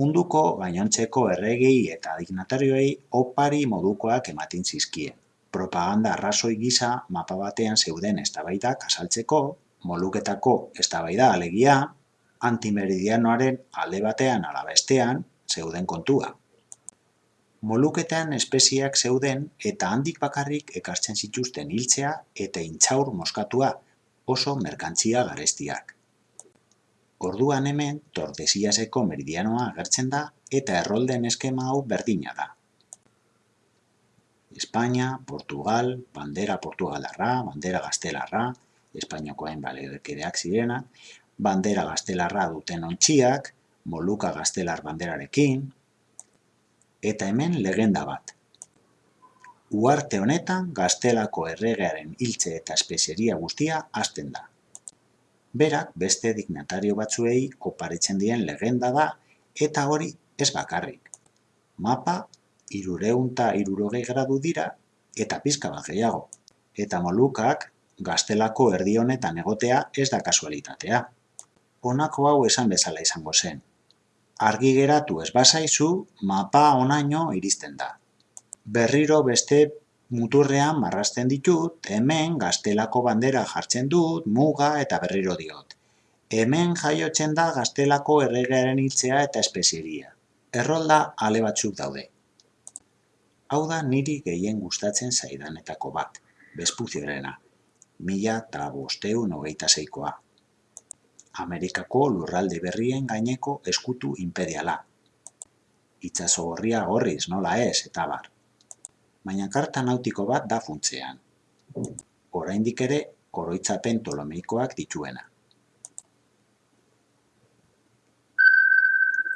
munduko gainontzeko erregei eta dignatarioei opari modukoak ematen zizkien. Propaganda arrazoi gisa mapa batean zeuden eztabaidak asaltzeko, moluketako eztabaida alegia, antimeridianoaren alde batean ala bestean zeuden kontua. Moluketan espeziak zeuden eta handik bakarrik ekartzen zituzten hiltzea eta intxaur moskatua oso merkantzia garestiak. Orduan hemen Tordesiaseko meridianoa agertzen da eta errolden eskema hau berdina da. Espainia, Portugal, bandera portugalarra, bandera gaztelarra, Espainiakoen balekedeak zirena, bandera gaztelarra duten ontziak, Moluka gaztelar banderarekin, eta hemen legenda bat. Uarte honetan gaztelako erregearen hiltze eta espezeria guztia hasten da. Berak beste dignatario batzuei oparetzen dien legenda da eta hori ez bakarrik. Mapa irureunta irurogei gradu dira eta pizka bat gehiago. Eta molukak gaztelako erdi honetan egotea ez da kasualitatea. Honako hau esan bezala izango zen argi geratu ez bazaizu, mapa onaino iristen da. Berriro beste muturrean marrasten ditut, hemen gaztelako bandera jartzen dut, muga eta berriro diot. Hemen jaiotzen da gaztelako erregearen hiltzea eta espezieria. Errolda ale batzuk daude. Hau da niri gehien gustatzen zaidanetako bat, bezpuziorena, mila eta bosteun hogeita zeikoa. Amerikako lurralde berrien gaineko eskutu imperiala. Itxaso gorria gorriz, nola ez, eta bar. Baina karta nautiko bat da funtzean. Oraindik ere, oroitzapen tolomeikoak dituena.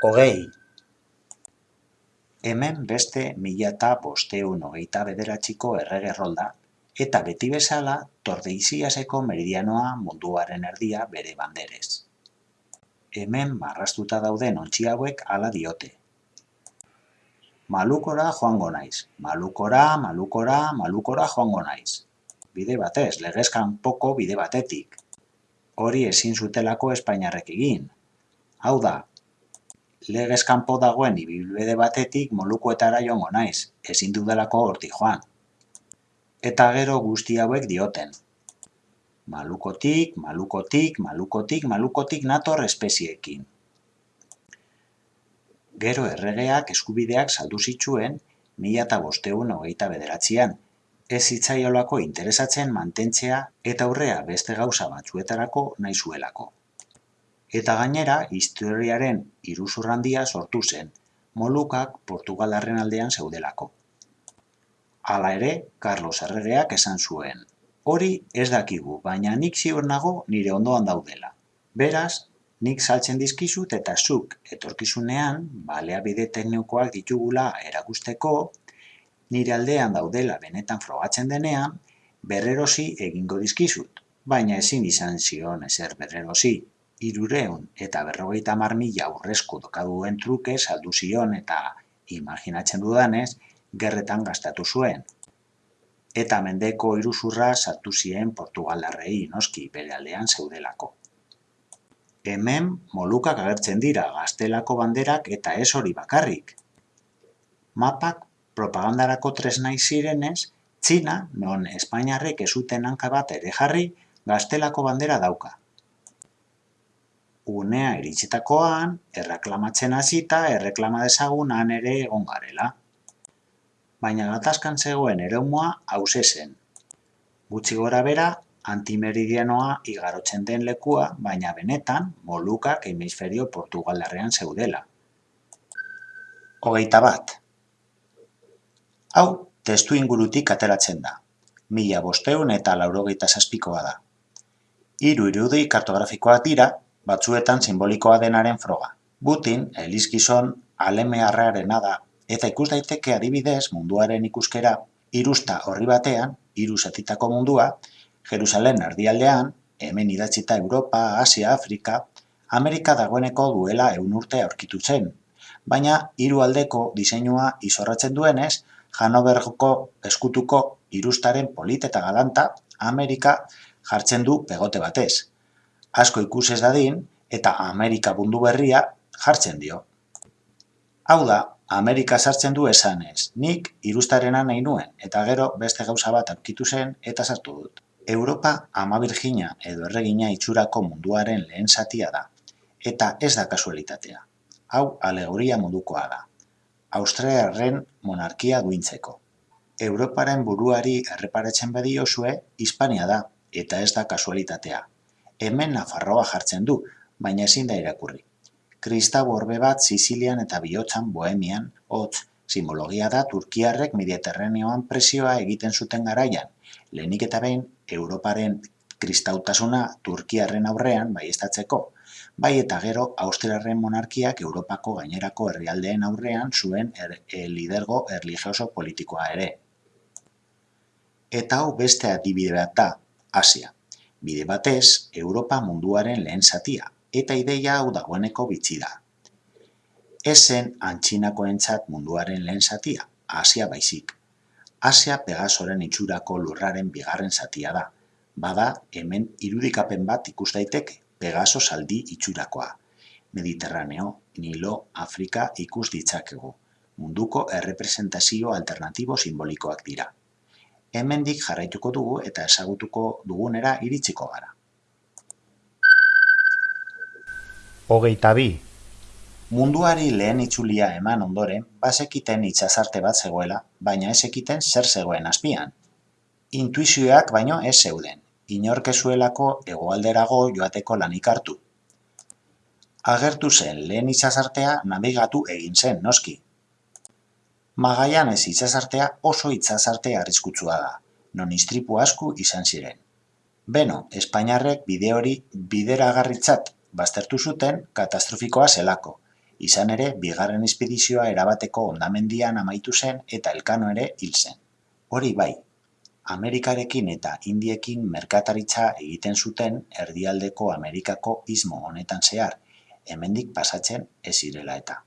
Hogei. Hemen beste mila eta bosteun hogeita bederatxiko erregerrolda eta beti bezala Tordeiziaseko meridianoa munduaren erdia bere banderez. Hemen marrastuta dauden ontzi hauek hala diote. Malukora joango naiz, malukora, malukora, malukora joango naiz. Bide batez, legezkan poko bide batetik. Hori ezin zutelako Espainiarrek egin. Hau da, legezkanpo dagoen ibilbide batetik molukoetara joango naiz, ezin dudalako horti joan eta gero guzti hauek dioten. Malukotik, malukotik, malukotik, malukotik nator espeziekin. Gero erregeak eskubideak saldu zituen mila eta bosteun hogeita bederatzean, ez zitzaiolako interesatzen mantentzea eta aurrea beste gauza batzuetarako nahi zuelako. Eta gainera, historiaren iruzurrandia sortu zen, Molukak Portugalarren aldean zeudelako. Hala ere, Carlos erregeak esan zuen. Hori ez dakigu, baina nik ziur nago nire ondoan daudela. Beraz, nik saltzen dizkizut eta zuk etorkizunean, balea bide teknikoak ditugula erakusteko, nire aldean daudela benetan frogatzen denean, berrerosi egingo dizkizut. baina ezin izan zion ezer berrerosi. Irureun eta berrogeita hamar mila aurrezko dokaduen truke saldu zion eta imaginatzen dudanez, gerretan gastatu zuen. Eta mendeko iruzurra sartu zien Portugaldarrei noski bere aldean zeudelako. Hemen molukak agertzen dira gaztelako banderak eta ez hori bakarrik. Mapak propagandarako tresnai zirenez, Txina, non Espainiarrek ezuten hanka bat ere jarri, gaztelako bandera dauka. Unea iritsitakoan, erreklamatzen hasita, erreklama dezagunan ere egon garela. Baina gatazkan zegoen ereumua hause zen. Gutxi gora bera, antimeridianoa igarotzen den lekua, baina benetan, molukak hemisferio Portugaldarrean zeudela. Hogeita bat. Hau, testu ingurutik ateratzen da. Mila bosteun eta laurogeita zazpikoa da. Hiru irudi kartografikoak dira, batzuetan simbolikoa denaren froga. Butin, elizkizon, alemearrarena da, eta ikus daiteke adibidez munduaren ikuskera, irusta horri batean, hiru zatitako mundua, Jerusalen ardialdean, hemen idatzita Europa, Asia, Afrika, Amerika dagoeneko duela eun urte aurkitu zen, baina hiru aldeko diseinua izorratzen duenez, Hanoverko eskutuko irustaren polit eta galanta Amerika jartzen du pegote batez. Asko ikusez dadin eta Amerika bundu berria jartzen dio. Hau da, Amerika sartzen du esanez, nik irustarena nahi nuen, eta gero beste gauza bat aurkitu zen eta sartu dut. Europa ama Virginia edo erregina itxurako munduaren lehen satia da, eta ez da kasualitatea. Hau alegoria modukoa da. Austriarren monarkia duintzeko. Europaren buruari erreparatzen badiozue, Hispania da, eta ez da kasualitatea. Hemen Nafarroa jartzen du, baina ezin da irakurri. Kristau orbe bat Sicilian eta Bihotzan Bohemian, hotz, simbologia da Turkiarrek Mediterraneoan presioa egiten zuten garaian. Lehenik eta behin, Europaren kristautasuna Turkiarren aurrean baiestatzeko, bai eta gero Austriarren monarkiak Europako gainerako herrialdeen aurrean zuen er, e, lidergo erligioso politikoa ere. Eta hau beste adibide bat da, Asia. Bide batez, Europa munduaren lehen zatia, eta ideia hau dagoeneko bitxi da. Ezen antxinako entzat munduaren lehen zatia, Asia baizik. Asia Pegasoren itxurako lurraren bigarren zatia da. Bada, hemen irudikapen bat ikus daiteke. Pegaso saldi itxurakoa. Mediterraneo, Nilo, Afrika ikus ditzakegu. Munduko errepresentazio alternatibo simbolikoak dira. Hemendik jarraituko dugu eta ezagutuko dugunera iritsiko gara. Hogeita bi. Munduari lehen itzulia eman ondoren, bazekiten itxasarte bat zegoela, baina ez ekiten zer zegoen azpian. Intuizioak baino ez zeuden inorkezuelako hegoalderago joateko lanik hartu. Agertu zen lehen itsasartea nabigatu egin zen, noski. Magaianez itsasartea oso itsasarte arriskutsua da, non istripu asku izan ziren. Beno, Espainiarrek bide hori bideragarritzat baztertu zuten katastrofikoa zelako. Izan ere, bigarren espedizioa erabateko ondamendian amaitu zen eta elkano ere hil zen. Hori bai, Amerikarekin eta Indiekin merkataritza egiten zuten erdialdeko Amerikako ismo honetan zehar, hemendik pasatzen ez zirela eta.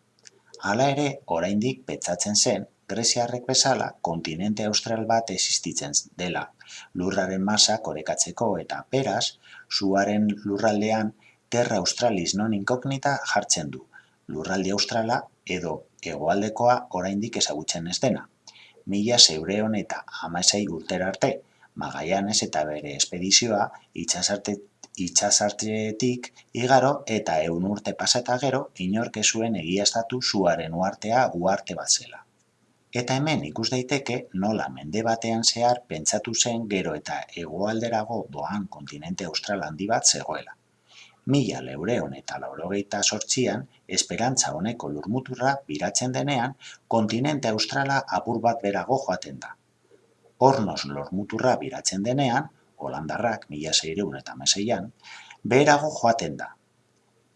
Hala ere, oraindik petzatzen zen, Greziarrek bezala kontinente austral bat existitzen dela, lurraren masa korekatzeko eta peraz, zuaren lurraldean terra australis non inkognita jartzen du, lurralde australa edo hegoaldekoa oraindik ezagutzen ez dena. Mila zeureon eta amasei urtera arte, Magaianez eta bere espedizioa itxasarte, itxasartetik igaro eta eun urte paseta gero inork zuen egiaztatu zuaren uartea uarte bat zela. Eta hemen ikus daiteke nola mende batean zehar pentsatu zen gero eta hegoalderago doan kontinente austral handi bat zegoela mila leureon eta laurogeita sortzian, esperantza honeko lurmuturra biratzen denean, kontinente australa apur bat berago joaten da. Hornos lurmuturra biratzen denean, holandarrak mila zeireun eta meseian, berago joaten da.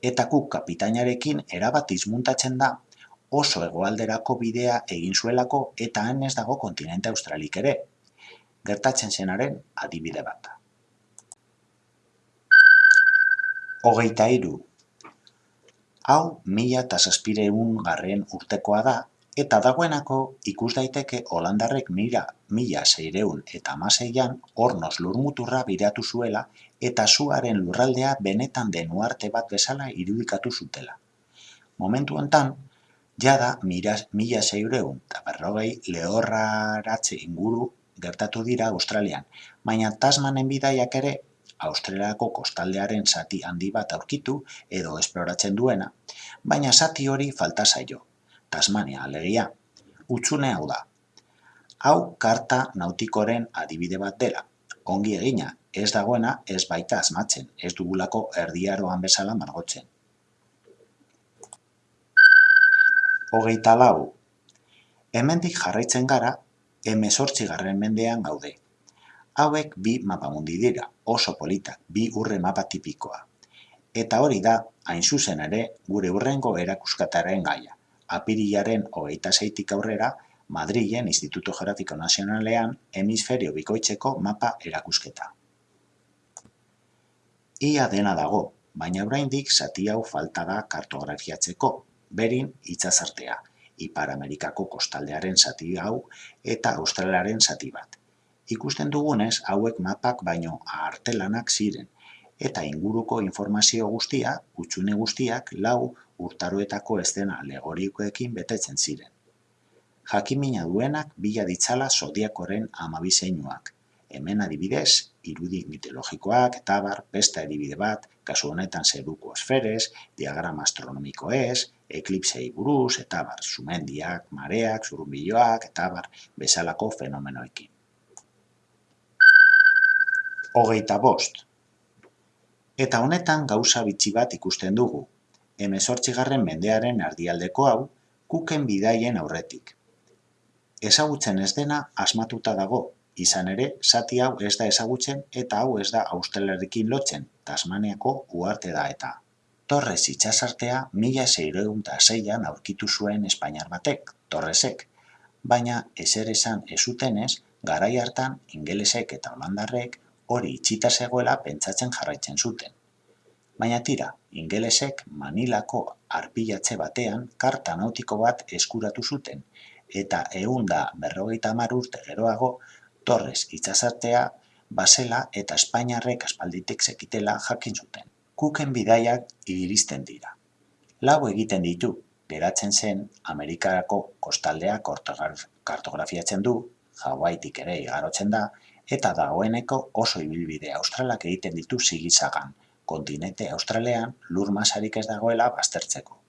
Eta kuk kapitainarekin erabat izmuntatzen da, oso egoalderako bidea egin zuelako eta han ez dago kontinente australik ere. Gertatzen zenaren adibide bat da. Hogeita hiru. Hau mila eta zazpireun garren urtekoa da, eta dagoenako ikus daiteke Holandarrek mila, mila zeireun eta amaseian hornoz lurmuturra biratu zuela eta zuaren lurraldea benetan den uarte bat bezala irudikatu zutela. Momentu hontan, jada mila, mila zeireun eta berrogei lehorraratze inguru gertatu dira Australian, baina Tasmanen bidaiak ere Australiako kostaldearen zati handi bat aurkitu edo esploratzen duena, baina zati hori falta zaio. Tasmania alegia, utzune hau da. Hau karta nautikoren adibide bat dela. Ongi egina, ez dagoena ez baita asmatzen, ez dugulako erdiaroan bezala margotzen. Hogeita lau. Hemendik jarraitzen gara, garren mendean gaude. Hauek bi mapamundi dira, oso politak, bi urre mapa tipikoa. Eta hori da, hain zuzen ere, gure urrengo erakuskataren gaia. Apirilaren hogeita zeitik aurrera, Madrilen Instituto Geografiko Nazionalean hemisferio bikoitzeko mapa erakusketa. Ia dena dago, baina oraindik zati hau falta da kartografiatzeko, berin itzazartea, Ipar Amerikako kostaldearen zati hau eta Australiaren zati bat ikusten dugunez hauek mapak baino artelanak ziren, eta inguruko informazio guztia, utxune guztiak, lau urtaroetako estena alegorikoekin betetzen ziren. Jakimina duenak bila ditzala zodiakoren amabizeinuak. Hemen adibidez, irudi mitologikoak, eta bar, besta adibide bat, kasu honetan zeruko esferez, diagrama astronomiko ez, eklipsei buruz, eta bar, sumendiak, mareak, zurumbiloak, eta bar, bezalako fenomenoekin hogeita bost. Eta honetan gauza bitxi bat ikusten dugu, emezortzigarren mendearen ardialdeko hau, kuken bidaien aurretik. Ezagutzen ez dena asmatuta dago, izan ere, zati hau ez da ezagutzen eta hau ez da austelarekin lotzen, Tasmaniako uarte da eta. Torres itxasartea mila zeireun eta zeian aurkitu zuen Espainiar batek, Torresek, baina ezer esan ezutenez, garai hartan ingelesek eta holandarrek hori itxita zegoela pentsatzen jarraitzen zuten. Baina tira, ingelesek Manilako arpilatze batean karta nautiko bat eskuratu zuten, eta ehun da berrogeita hamar urte geroago Torres itsasartea basela eta Espainiarrek aspalditik zekitela jakin zuten. Kuken bidaiak iristen dira. Lau egiten ditu, geratzen zen Amerikarako kostaldeak kartografiatzen du, Hawaiitik ere igarotzen da, eta dagoeneko oso ibilbide australak egiten ditu sigizagan, kontinente australean lur masarik ez dagoela baztertzeko.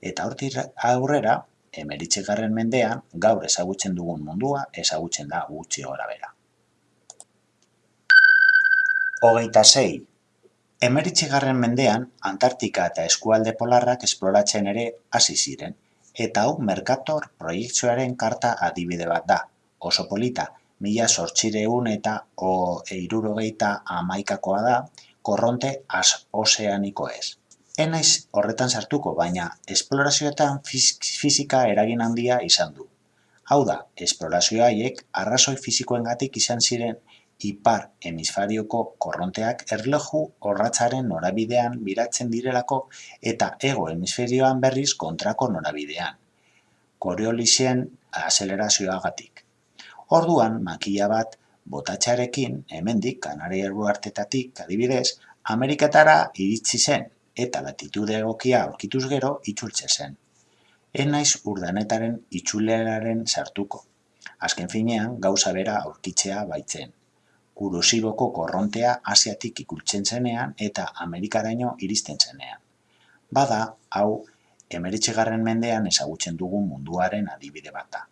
Eta hortik aurrera, emeritxegarren mendean, gaur ezagutzen dugun mundua ezagutzen da gutxi gora bera. Hogeita zei. Emeritxegarren mendean, Antartika eta eskualde polarrak esploratzen ere hasi ziren, eta hau Mercator proiektzoaren karta adibide bat da, oso polita, mila sortxireun eta o eirurogeita amaikakoa da, korronte az ozeaniko ez. Enaiz horretan sartuko, baina esplorazioetan fizika eragin handia izan du. Hau da, esplorazio haiek arrazoi fizikoengatik izan ziren ipar hemisfarioko korronteak erloju horratzaren norabidean biratzen direlako eta ego hemisferioan berriz kontrako norabidean. Koreolizien azelerazioagatik. Orduan, makila bat botatxarekin, hemendik Kanaria artetatik, adibidez, Ameriketara iritsi zen eta latitude egokia aurkituz gero itzultze zen. Ez naiz urdanetaren itzuleraren sartuko. Azken finean, gauza bera aurkitzea baitzen. Kurosiboko korrontea asiatik ikultzen zenean eta Amerikaraino iristen zenean. Bada, hau, emeritxegarren mendean ezagutzen dugun munduaren adibide bata.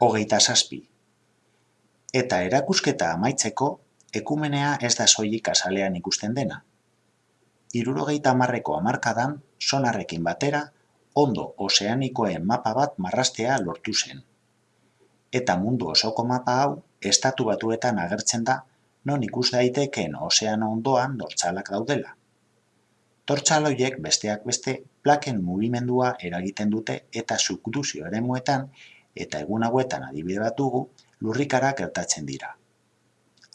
Hogeita zazpi. Eta erakusketa amaitzeko, ekumenea ez da soilik azalean ikusten dena. Irurogeita marreko amarkadan, sonarrekin batera, ondo ozeanikoen mapa bat marrastea lortu zen. Eta mundu osoko mapa hau, estatu batuetan agertzen da, non ikus daitekeen ozeano ondoan dortzalak daudela. Tortzaloiek besteak beste plaken mugimendua eragiten dute eta subduzio ere muetan eta egun hauetan adibide bat dugu, lurrikarak gertatzen dira.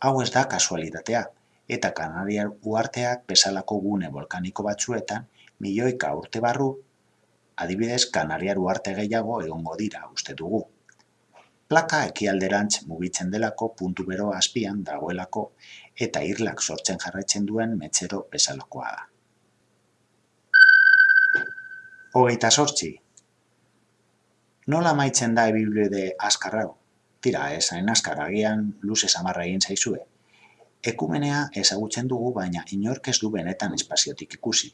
Hau ez da kasualitatea, eta Kanariar uarteak bezalako gune volkaniko batzuetan, milioika urte barru, adibidez Kanariar uarte gehiago egongo dira uste dugu. Plaka ekialderantz mugitzen delako puntu bero azpian dagoelako eta irlak sortzen jarraitzen duen metzero bezalakoa da. Hogeita sortzi. Nola maitzen da ebiblide azkar hau? Tira, esain azkar agian luze samarra egin zaizue. Ekumenea ezagutzen dugu, baina inork ez du benetan espaziotik ikusi.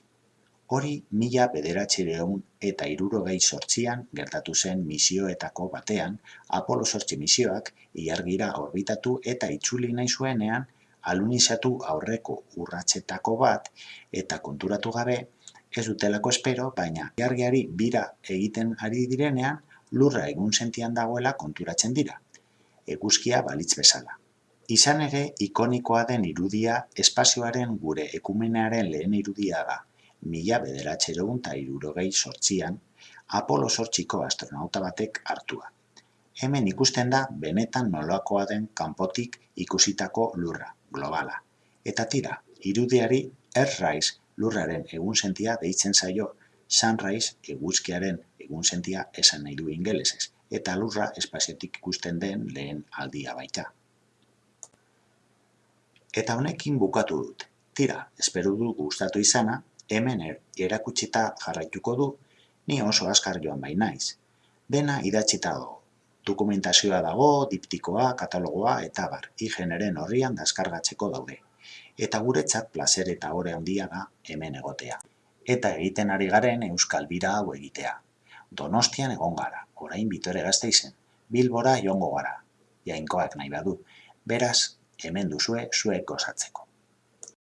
Hori mila bederatxireun eta irurogei sortzian gertatu zen misioetako batean, Apolo sortzi misioak iargira orbitatu eta itzuli nahi zuenean alunizatu aurreko urratsetako bat eta konturatu gabe ez dutelako espero, baina jargiari bira egiten ari direnean, lurra egun sentian dagoela konturatzen dira. Eguzkia balitz bezala. Izan ere, ikonikoa den irudia espazioaren gure ekumenearen lehen irudia da. Mila bederatxerogun eta irurogei sortzian, Apolo sortxiko astronauta batek hartua. Hemen ikusten da benetan nolakoa den kanpotik ikusitako lurra, globala. Eta tira, irudiari Earthrise lurraren egunsentia deitzen zaio sunrise eguzkiaren egunsentia esan nahi du ingelesez, eta lurra espaziotik ikusten den lehen aldia baita. Eta honekin bukatu dut. Tira, espero du gustatu izana, hemen er, erakutsita jarraituko du, ni oso askar joan bai naiz. Dena idatzita dago. Dokumentazioa dago, diptikoa, katalogoa eta bar, igeneren horrian daskargatzeko daude eta guretzat plazer eta ore handia da hemen egotea. Eta egiten ari garen Euskal Bira hau egitea. Donostian egon gara, orain bitore gazte izen, bilbora jongo gara, jainkoak nahi badu, beraz, hemen duzue zuek gozatzeko.